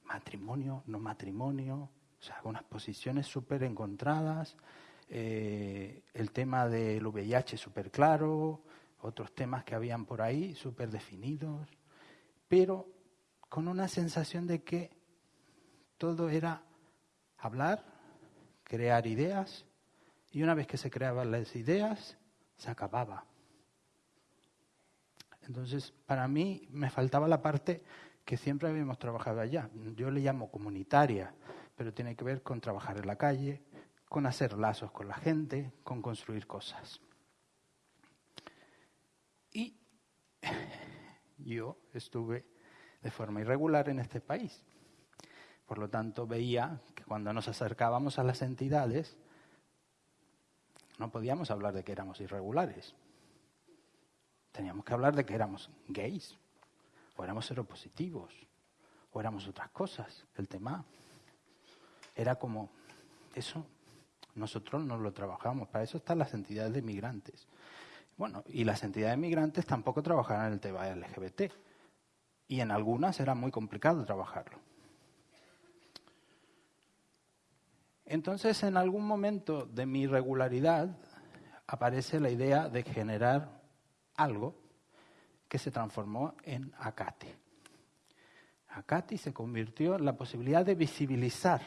F: matrimonio, no matrimonio, o sea, posiciones súper encontradas, eh, el tema del VIH súper claro, otros temas que habían por ahí súper definidos, pero con una sensación de que todo era hablar, crear ideas, y una vez que se creaban las ideas, se acababa. Entonces, para mí me faltaba la parte que siempre habíamos trabajado allá. Yo le llamo comunitaria, pero tiene que ver con trabajar en la calle, con hacer lazos con la gente, con construir cosas. Y yo estuve de forma irregular en este país. Por lo tanto, veía que cuando nos acercábamos a las entidades, no podíamos hablar de que éramos irregulares. Teníamos que hablar de que éramos gays, o éramos seropositivos, o éramos otras cosas. El tema era como, eso nosotros no lo trabajamos, para eso están las entidades de migrantes. Bueno, y las entidades de migrantes tampoco trabajarán en el tema LGBT. Y en algunas era muy complicado trabajarlo. Entonces, en algún momento de mi irregularidad aparece la idea de generar algo que se transformó en Acati. Acati se convirtió en la posibilidad de visibilizar.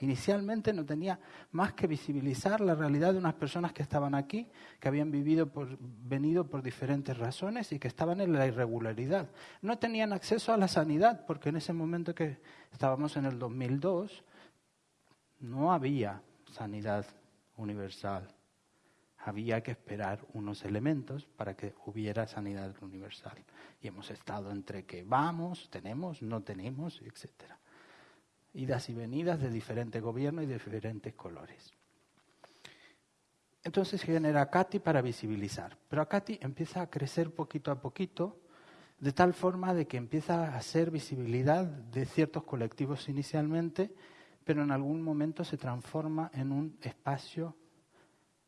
F: Inicialmente no tenía más que visibilizar la realidad de unas personas que estaban aquí, que habían vivido por, venido por diferentes razones y que estaban en la irregularidad. No tenían acceso a la sanidad, porque en ese momento que estábamos en el 2002, no había sanidad universal. Había que esperar unos elementos para que hubiera sanidad universal. Y hemos estado entre que vamos, tenemos, no tenemos, etc. Idas y venidas de diferentes gobiernos y de diferentes colores. Entonces genera a para visibilizar. Pero a empieza a crecer poquito a poquito, de tal forma de que empieza a ser visibilidad de ciertos colectivos inicialmente, pero en algún momento se transforma en un espacio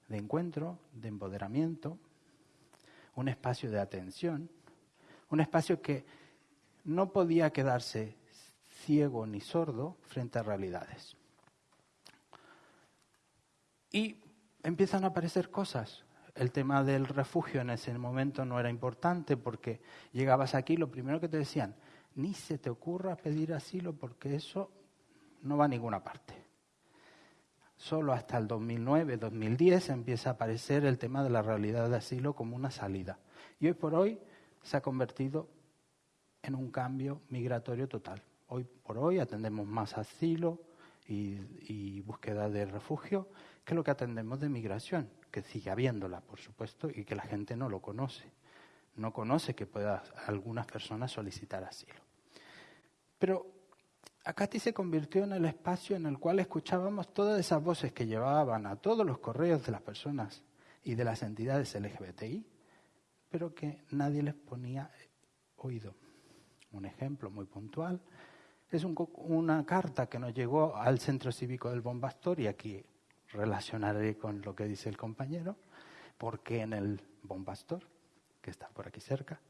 F: de encuentro, de empoderamiento, un espacio de atención, un espacio que no podía quedarse ciego ni sordo frente a realidades. Y empiezan a aparecer cosas. El tema del refugio en ese momento no era importante porque llegabas aquí, lo primero que te decían, ni se te ocurra pedir asilo porque eso no va a ninguna parte. Solo hasta el 2009-2010 empieza a aparecer el tema de la realidad de asilo como una salida. Y hoy por hoy se ha convertido en un cambio migratorio total. Hoy por hoy atendemos más asilo y, búsqueda de refugio que lo que atendemos de migración, que sigue habiéndola, por supuesto, y que la gente no lo conoce. No conoce que pueda algunas personas solicitar asilo. Pero Acati se convirtió en el espacio en el cual escuchábamos todas esas voces que llevaban a todos los correos de las personas y de las entidades LGBTI, pero que nadie les ponía oído. Un ejemplo muy puntual es una carta que nos llegó al Centro Cívico del Bombastor, y aquí relacionaré con lo que dice el compañero, porque en el Bombastor, que está por aquí cerca,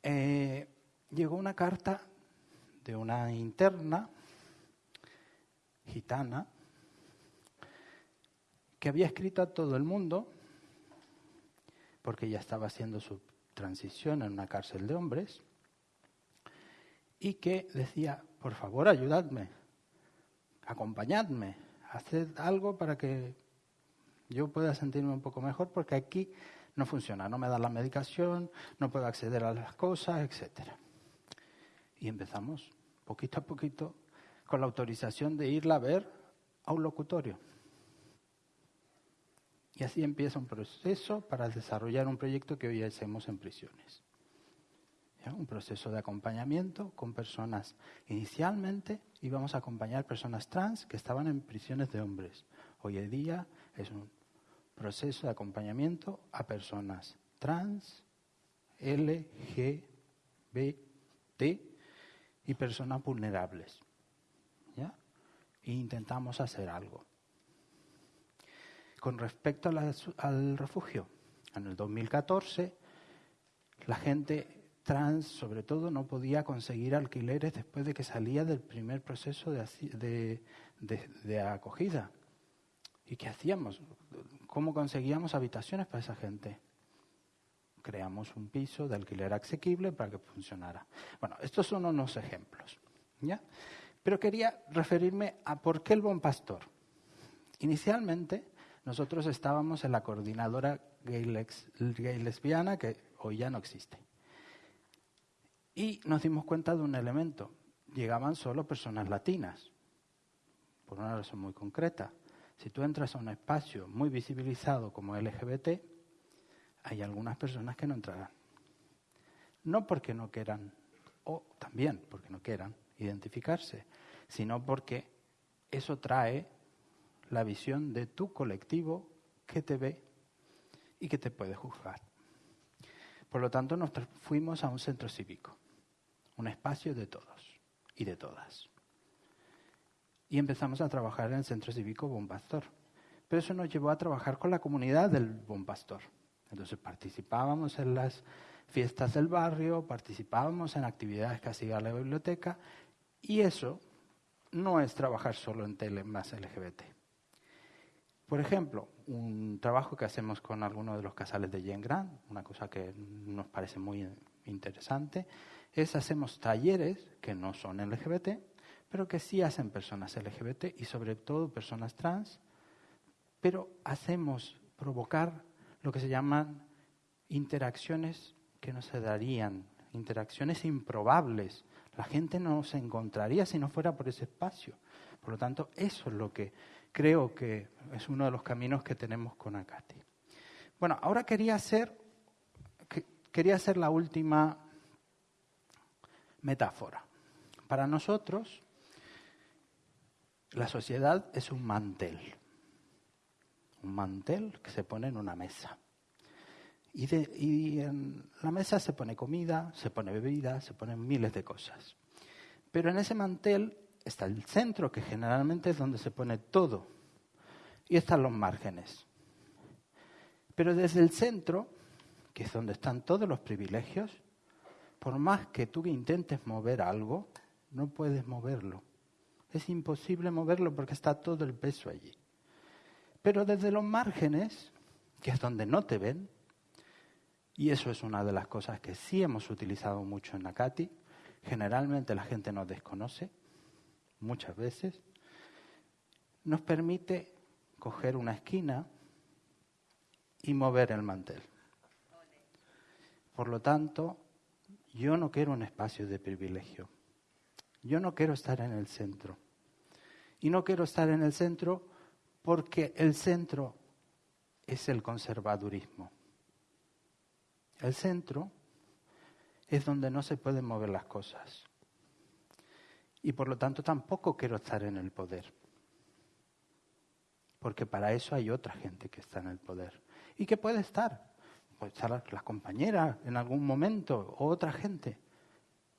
F: eh, llegó una carta de una interna gitana que había escrito a todo el mundo, porque ya estaba haciendo su transición en una cárcel de hombres, y que decía, por favor, ayudadme, acompañadme, haced algo para que yo pueda sentirme un poco mejor, porque aquí no funciona, no me da la medicación, no puedo acceder a las cosas, etcétera. Y empezamos, poquito a poquito, con la autorización de irla a ver a un locutorio. Y así empieza un proceso para desarrollar un proyecto que hoy hacemos en prisiones. Un proceso de acompañamiento con personas. Inicialmente íbamos a acompañar personas trans que estaban en prisiones de hombres. Hoy en día es un proceso de acompañamiento a personas trans, LGBT y personas vulnerables. ¿ya? E intentamos hacer algo. Con respecto al refugio, en el 2014 la gente trans, sobre todo, no podía conseguir alquileres después de que salía del primer proceso de, de acogida. ¿Y qué hacíamos? ¿Cómo conseguíamos habitaciones para esa gente? Creamos un piso de alquiler asequible para que funcionara. Bueno, estos son unos ejemplos. ¿ya? Pero quería referirme a por qué el buen pastor. Inicialmente, nosotros estábamos en la coordinadora gay lesbiana, que hoy ya no existe. Y nos dimos cuenta de un elemento. Llegaban solo personas latinas, por una razón muy concreta. Si tú entras a un espacio muy visibilizado como LGBT, hay algunas personas que no entrarán. No porque no quieran, o también porque no quieran identificarse, sino porque eso trae la visión de tu colectivo que te ve y que te puede juzgar. Por lo tanto, nos fuimos a un centro cívico, un espacio de todos y de todas. Y empezamos a trabajar en el centro cívico Bon Pastor. Pero eso nos llevó a trabajar con la comunidad del Bon Pastor. Entonces participábamos en las fiestas del barrio, participábamos en actividades que hacía la biblioteca y eso no es trabajar solo en tele más LGBT. Por ejemplo, un trabajo que hacemos con algunos de los casales de Jen Grant, una cosa que nos parece muy interesante, es hacemos talleres que no son LGBT, pero que sí hacen personas LGBT y sobre todo personas trans, pero hacemos provocar lo que se llaman interacciones que no se darían, interacciones improbables. La gente no se encontraría si no fuera por ese espacio. Por lo tanto, eso es lo que creo que es uno de los caminos que tenemos con Acati. Bueno, ahora quería hacer, quería hacer la última metáfora. Para nosotros, la sociedad es un mantel. Un mantel que se pone en una mesa. Y, en la mesa se pone comida, se pone bebida, se ponen miles de cosas. Pero en ese mantel está el centro, que generalmente es donde se pone todo. Y están los márgenes. Pero desde el centro, que es donde están todos los privilegios, por más que tú intentes mover algo, no puedes moverlo. Es imposible moverlo porque está todo el peso allí. Pero desde los márgenes, que es donde no te ven, y eso es una de las cosas que sí hemos utilizado mucho en Nakati, generalmente la gente nos desconoce, muchas veces, nos permite coger una esquina y mover el mantel. Por lo tanto, yo no quiero un espacio de privilegio. Yo no quiero estar en el centro. Y no quiero estar en el centro porque el centro es el conservadurismo. El centro es donde no se pueden mover las cosas. Y por lo tanto tampoco quiero estar en el poder. Porque para eso hay otra gente que está en el poder. ¿Y que puede estar? Puede estar la compañera en algún momento o otra gente.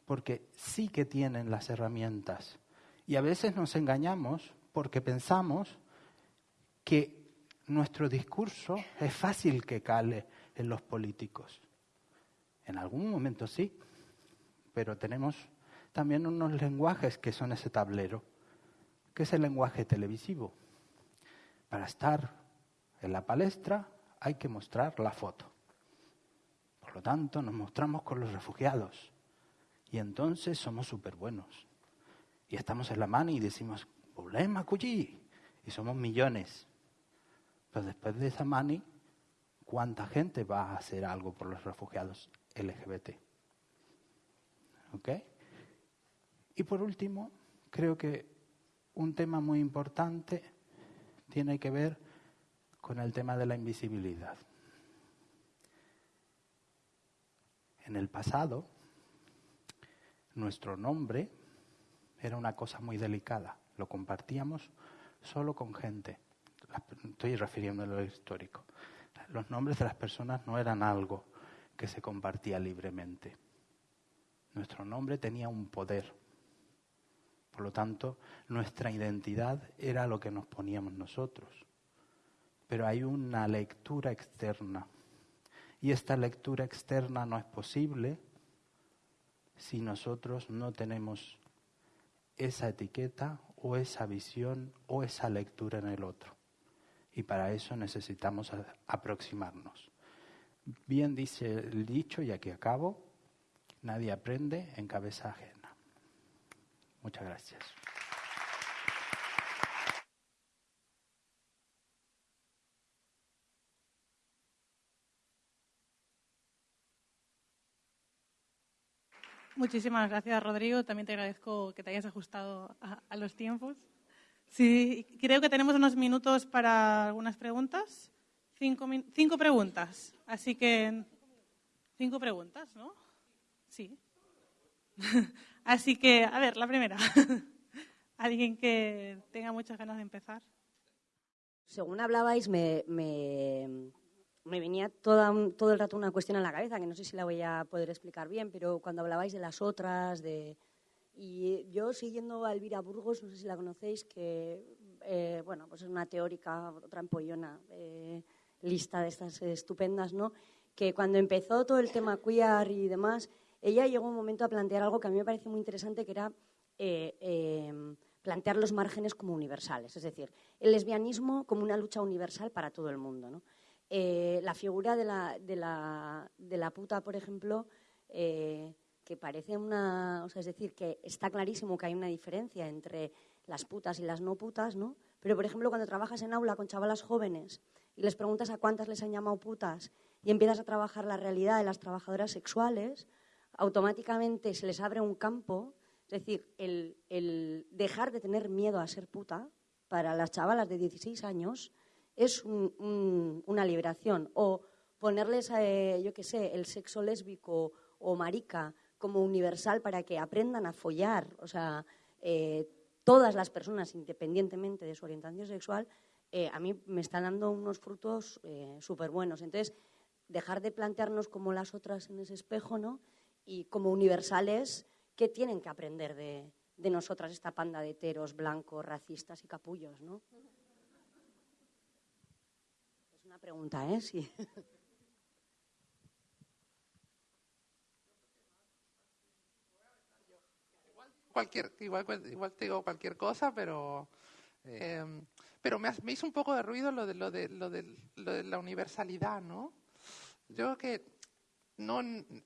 F: Porque sí que tienen las herramientas. Y a veces nos engañamos porque pensamos que nuestro discurso es fácil que cale en los políticos. En algún momento sí, pero tenemos también unos lenguajes que son ese tablero, que es el lenguaje televisivo. Para estar en la palestra hay que mostrar la foto. Por lo tanto, nos mostramos con los refugiados y entonces somos súper buenos. Y estamos en la mano y decimos, problema, cuyi, y somos millones. Pero después de esa mani, ¿cuánta gente va a hacer algo por los refugiados LGBT? ¿Ok? Y por último, creo que un tema muy importante tiene que ver con el tema de la invisibilidad. En el pasado, nuestro nombre era una cosa muy delicada, lo compartíamos solo con gente. Estoy refiriéndolo a lo histórico. Los nombres de las personas no eran algo que se compartía libremente. Nuestro nombre tenía un poder. Por lo tanto, nuestra identidad era lo que nos poníamos nosotros. Pero hay una lectura externa. Y esta lectura externa no es posible si nosotros no tenemos esa etiqueta o esa visión o esa lectura en el otro. Y para eso necesitamos aproximarnos. Bien dice el dicho, y aquí acabo, nadie aprende en cabeza ajena. Muchas gracias.
A: Muchísimas gracias, Rodrigo. También te agradezco que te hayas ajustado a, los tiempos. Sí, creo que tenemos unos minutos para algunas preguntas. Cinco, cinco preguntas. Así que, cinco preguntas, ¿no? Sí. Así que, a ver, la primera. ¿Alguien que tenga muchas ganas de empezar?
G: Según hablabais, me, me venía todo el rato una cuestión en la cabeza, que no sé si la voy a poder explicar bien, pero cuando hablabais de las otras, de... Y yo siguiendo a Elvira Burgos, no sé si la conocéis, que eh, bueno, pues es una teórica, otra empollona, eh, lista de estas estupendas, ¿no? Que cuando empezó todo el tema queer y demás, ella llegó un momento a plantear algo que a mí me parece muy interesante, que era eh, plantear los márgenes como universales, es decir, el lesbianismo como una lucha universal para todo el mundo, ¿no? Eh, la figura de la, de, la, de la puta, por ejemplo, eh, que parece una. O sea, es decir, que está clarísimo que hay una diferencia entre las putas y las no putas, ¿no? Pero, por ejemplo, cuando trabajas en aula con chavalas jóvenes y les preguntas a cuántas les han llamado putas y empiezas a trabajar la realidad de las trabajadoras sexuales, automáticamente se les abre un campo. Es decir, el, el dejar de tener miedo a ser puta para las chavalas de 16 años es una liberación. O ponerles, eh, yo qué sé, el sexo lésbico o marica como universal para que aprendan a follar, o sea, eh, todas las personas, independientemente de su orientación sexual, eh, a mí me están dando unos frutos súper buenos. Entonces, dejar de plantearnos como las otras en ese espejo, ¿no? Y como universales, ¿qué tienen que aprender de, de nosotras esta panda de heteros, blancos, racistas y capullos, ¿no? Es una pregunta, ¿eh? Sí.
E: cualquier, igual, igual te digo cualquier cosa, pero, eh, pero me, me, hizo un poco de ruido lo de, lo, de, lo, de, lo de la universalidad, ¿no? Yo creo que no,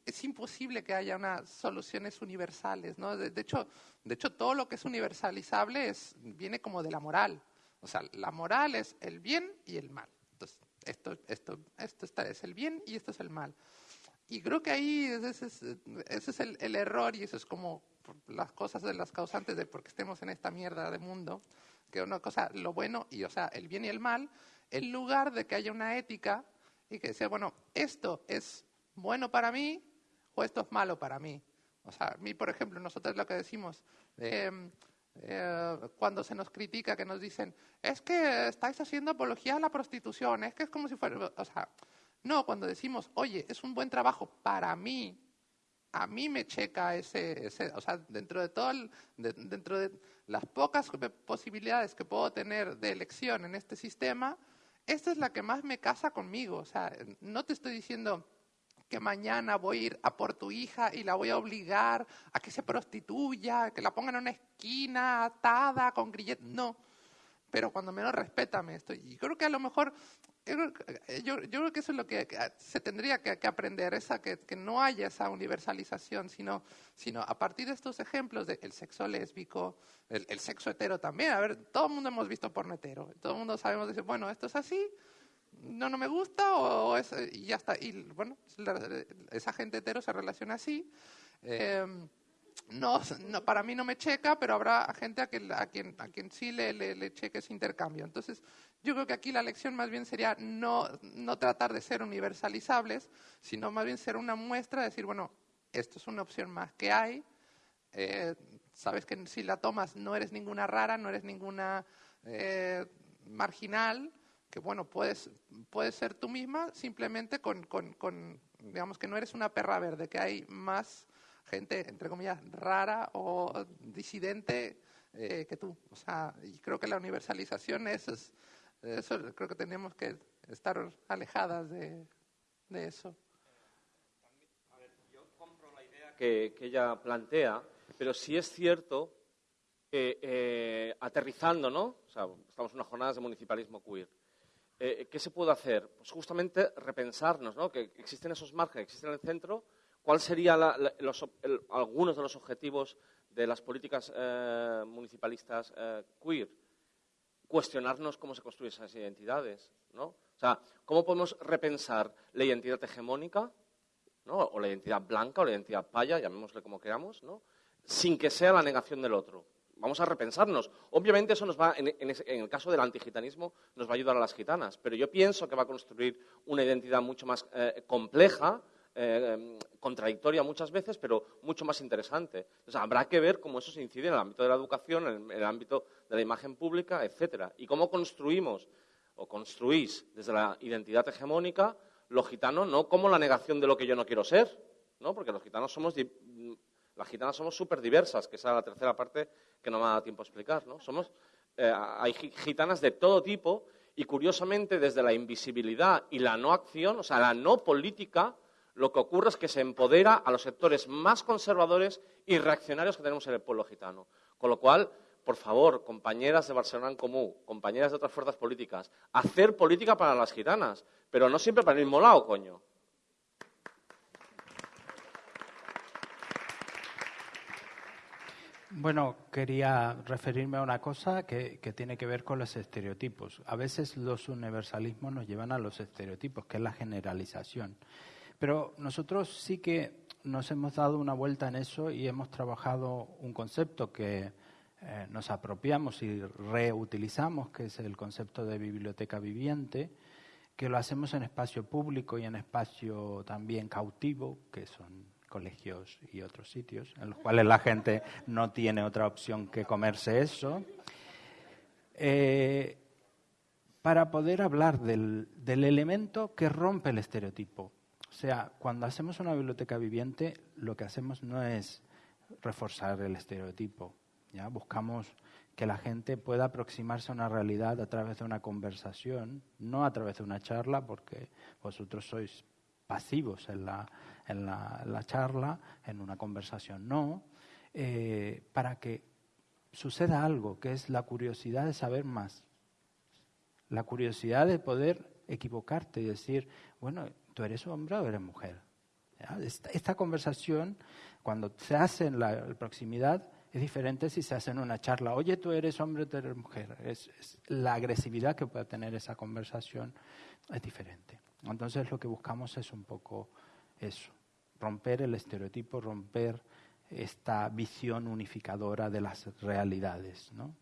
E: es imposible que haya unas soluciones universales, ¿no? De, hecho, de hecho, todo lo que es universalizable es, viene como de la moral. O sea, la moral es el bien y el mal. Entonces, esto, esto, esto está, es el bien y esto es el mal. Y creo que ahí ese es, ese es el, el error y eso es como las cosas de las causantes de por qué estemos en esta mierda de mundo, que una cosa, lo bueno y, o sea, el bien y el mal, en lugar de que haya una ética y que sea, bueno, esto es bueno para mí o esto es malo para mí. O sea, a mí, por ejemplo, nosotros lo que decimos, eh, eh, cuando se nos critica, que nos dicen, es que estáis haciendo apología a la prostitución, es que es como si fuera, o sea, no, cuando decimos, oye, es un buen trabajo para mí, a mí me checa ese, o sea, dentro de todo, dentro de las pocas posibilidades que puedo tener de elección en este sistema, esta es la que más me casa conmigo. O sea, no te estoy diciendo que mañana voy a ir a por tu hija y la voy a obligar a que se prostituya, que la pongan en una esquina atada con grilletes. No, pero cuando menos respétame esto. Y creo que a lo mejor yo, yo, creo que eso es lo que se tendría que, aprender, esa, que, que, no haya esa universalización, sino, sino a partir de estos ejemplos del sexo lésbico, el, sexo hetero también. A ver, todo el mundo hemos visto porno hetero, todo el mundo sabemos decir, bueno, esto es así, no, no me gusta, o, es, y ya está. Y bueno, esa gente hetero se relaciona así. Eh, no, no, para mí no me checa, pero habrá gente a quien, a quien, a quien sí le, le, cheque ese intercambio. Entonces, yo creo que aquí la lección más bien sería no, no tratar de ser universalizables, sino más bien ser una muestra de decir, bueno, esto es una opción más que hay. Eh, sabes que si la tomas no eres ninguna rara, no eres ninguna eh, marginal, que bueno, puedes, puedes ser tú misma simplemente con, con, con, digamos que no eres una perra verde, que hay más gente, entre comillas, rara o disidente eh, que tú. O sea, y creo que la universalización es, eso, creo que tenemos que estar alejadas de, de eso.
D: A ver, yo compro la idea que, que ella plantea, pero sí es cierto eh, aterrizando, ¿no? O sea, estamos en unas jornadas de municipalismo queer. Eh, ¿Qué se puede hacer? Pues justamente repensarnos, ¿no? Que existen esos márgenes, existen en el centro, ¿Cuáles serían algunos de los objetivos de las políticas eh, municipalistas eh, queer? Cuestionarnos cómo se construyen esas identidades, ¿no? O sea, ¿cómo podemos repensar la identidad hegemónica, ¿no? o la identidad blanca, o la identidad paya, llamémosle como queramos, ¿no? sin que sea la negación del otro? Vamos a repensarnos. Obviamente eso nos va, en, el caso del antigitanismo, nos va a ayudar a las gitanas, pero yo pienso que va a construir una identidad mucho más eh, compleja, eh, contradictoria muchas veces, pero mucho más interesante. habrá que ver cómo eso se incide en el ámbito de la educación, en el, ámbito de la imagen pública, etcétera. Y cómo construimos o construís desde la identidad hegemónica lo gitano no como la negación de lo que yo no quiero ser, ¿no? porque los gitanos somos las gitanas somos súper diversas, que esa es la tercera parte que no me da tiempo a explicar. ¿no? Somos, eh, hay gitanas de todo tipo y, curiosamente, desde la invisibilidad y la no acción, o sea, la no política, lo que ocurre es que se empodera a los sectores más conservadores y reaccionarios que tenemos en el pueblo gitano. Con lo cual, por favor, compañeras de Barcelona en Común, compañeras de otras fuerzas políticas, hacer política para las gitanas, pero no siempre para el mismo lado, coño.
F: Bueno, quería referirme a una cosa que, tiene que ver con los estereotipos. A veces los universalismos nos llevan a los estereotipos, que es la generalización. Pero nosotros sí que nos hemos dado una vuelta en eso y hemos trabajado un concepto que eh, nos apropiamos y reutilizamos, que es el concepto de biblioteca viviente, que lo hacemos en espacio público y en espacio también cautivo, que son colegios y otros sitios, en los cuales la gente no tiene otra opción que comerse eso, eh, para poder hablar del, del elemento que rompe el estereotipo. O sea, cuando hacemos una biblioteca viviente, lo que hacemos no es reforzar el estereotipo, ¿ya? buscamos que la gente pueda aproximarse a una realidad a través de una conversación, no a través de una charla, porque vosotros sois pasivos en la, en la, charla, en una conversación no, eh, para que suceda algo, que es la curiosidad de saber más, la curiosidad de poder equivocarte y decir, bueno, ¿tú eres hombre o eres mujer? Esta, conversación, cuando se hace en la proximidad, es diferente si se hace en una charla. Oye, tú eres hombre, o tú eres mujer. Es, la agresividad que puede tener esa conversación es diferente. Entonces lo que buscamos es un poco eso, romper el estereotipo, romper esta visión unificadora de las realidades, ¿no?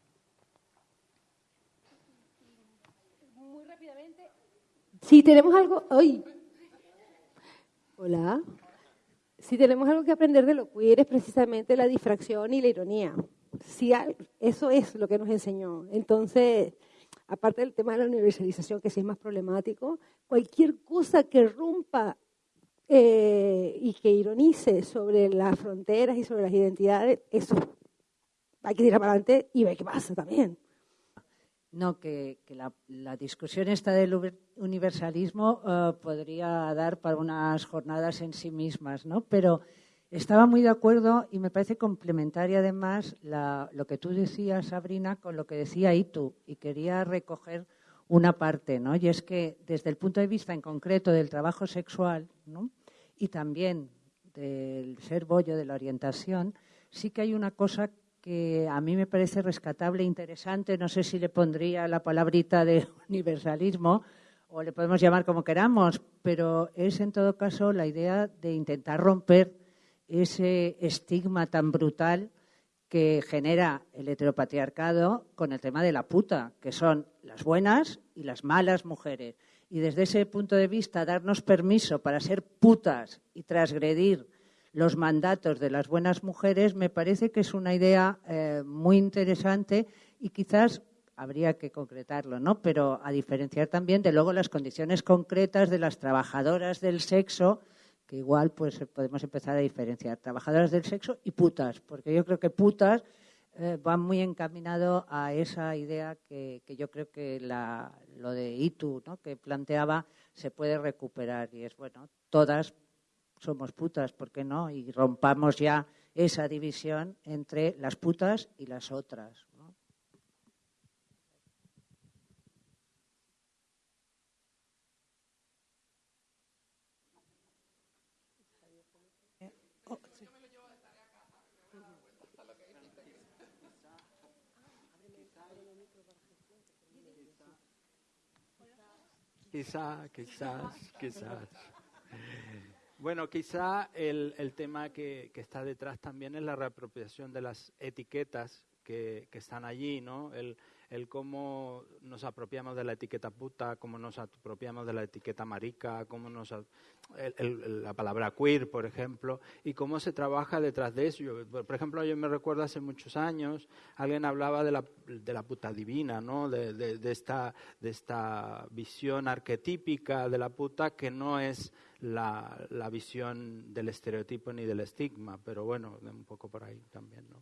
C: Muy rápidamente. Si tenemos algo hoy. Hola. Si tenemos algo que aprender de lo queer es precisamente la difracción y la ironía. Si eso es lo que nos enseñó. Entonces, aparte del tema de la universalización, que sí es más problemático, cualquier cosa que rompa eh, y que ironice sobre las fronteras y sobre las identidades, eso hay que tirar para adelante y ver qué pasa también.
H: No, que, la, discusión esta del universalismo eh, podría dar para unas jornadas en sí mismas, ¿no? Pero estaba muy de acuerdo y me parece complementaria además lo que tú decías, Sabrina, con lo que decía Itu, y quería recoger una parte, ¿no? Y es que desde el punto de vista en concreto del trabajo sexual, ¿no? Y también del ser bollo, de la orientación, sí que hay una cosa que a mí me parece rescatable e interesante. No sé si le pondría la palabrita de universalismo o le podemos llamar como queramos, pero es en todo caso la idea de intentar romper ese estigma tan brutal que genera el heteropatriarcado con el tema de la puta, que son las buenas y las malas mujeres. Y desde ese punto de vista, darnos permiso para ser putas y transgredir los mandatos de las buenas mujeres, me parece que es una idea eh, muy interesante y quizás habría que concretarlo, ¿no? Pero a diferenciar también de luego las condiciones concretas de las trabajadoras del sexo, que igual pues podemos empezar a diferenciar trabajadoras del sexo y putas, porque yo creo que putas eh, van muy encaminado a esa idea que, yo creo que lo de ITU, ¿no? que planteaba, se puede recuperar y es bueno, todas somos putas, ¿por qué no? Y rompamos ya esa división entre las putas y las otras.
F: Quizás, quizás, quizás. Bueno, quizá el, el tema que, que, está detrás también es la reapropiación de las etiquetas que, que están allí, ¿no? El, el cómo nos apropiamos de la etiqueta puta, cómo nos apropiamos de la etiqueta marica, cómo nos la palabra queer, por ejemplo, y cómo se trabaja detrás de eso. por ejemplo, yo me recuerdo hace muchos años, alguien hablaba de la, de la puta divina, ¿no? De, de, esta, de esta visión arquetípica de la puta que no es la, la visión del estereotipo ni del estigma, pero bueno, un poco por ahí también, ¿no?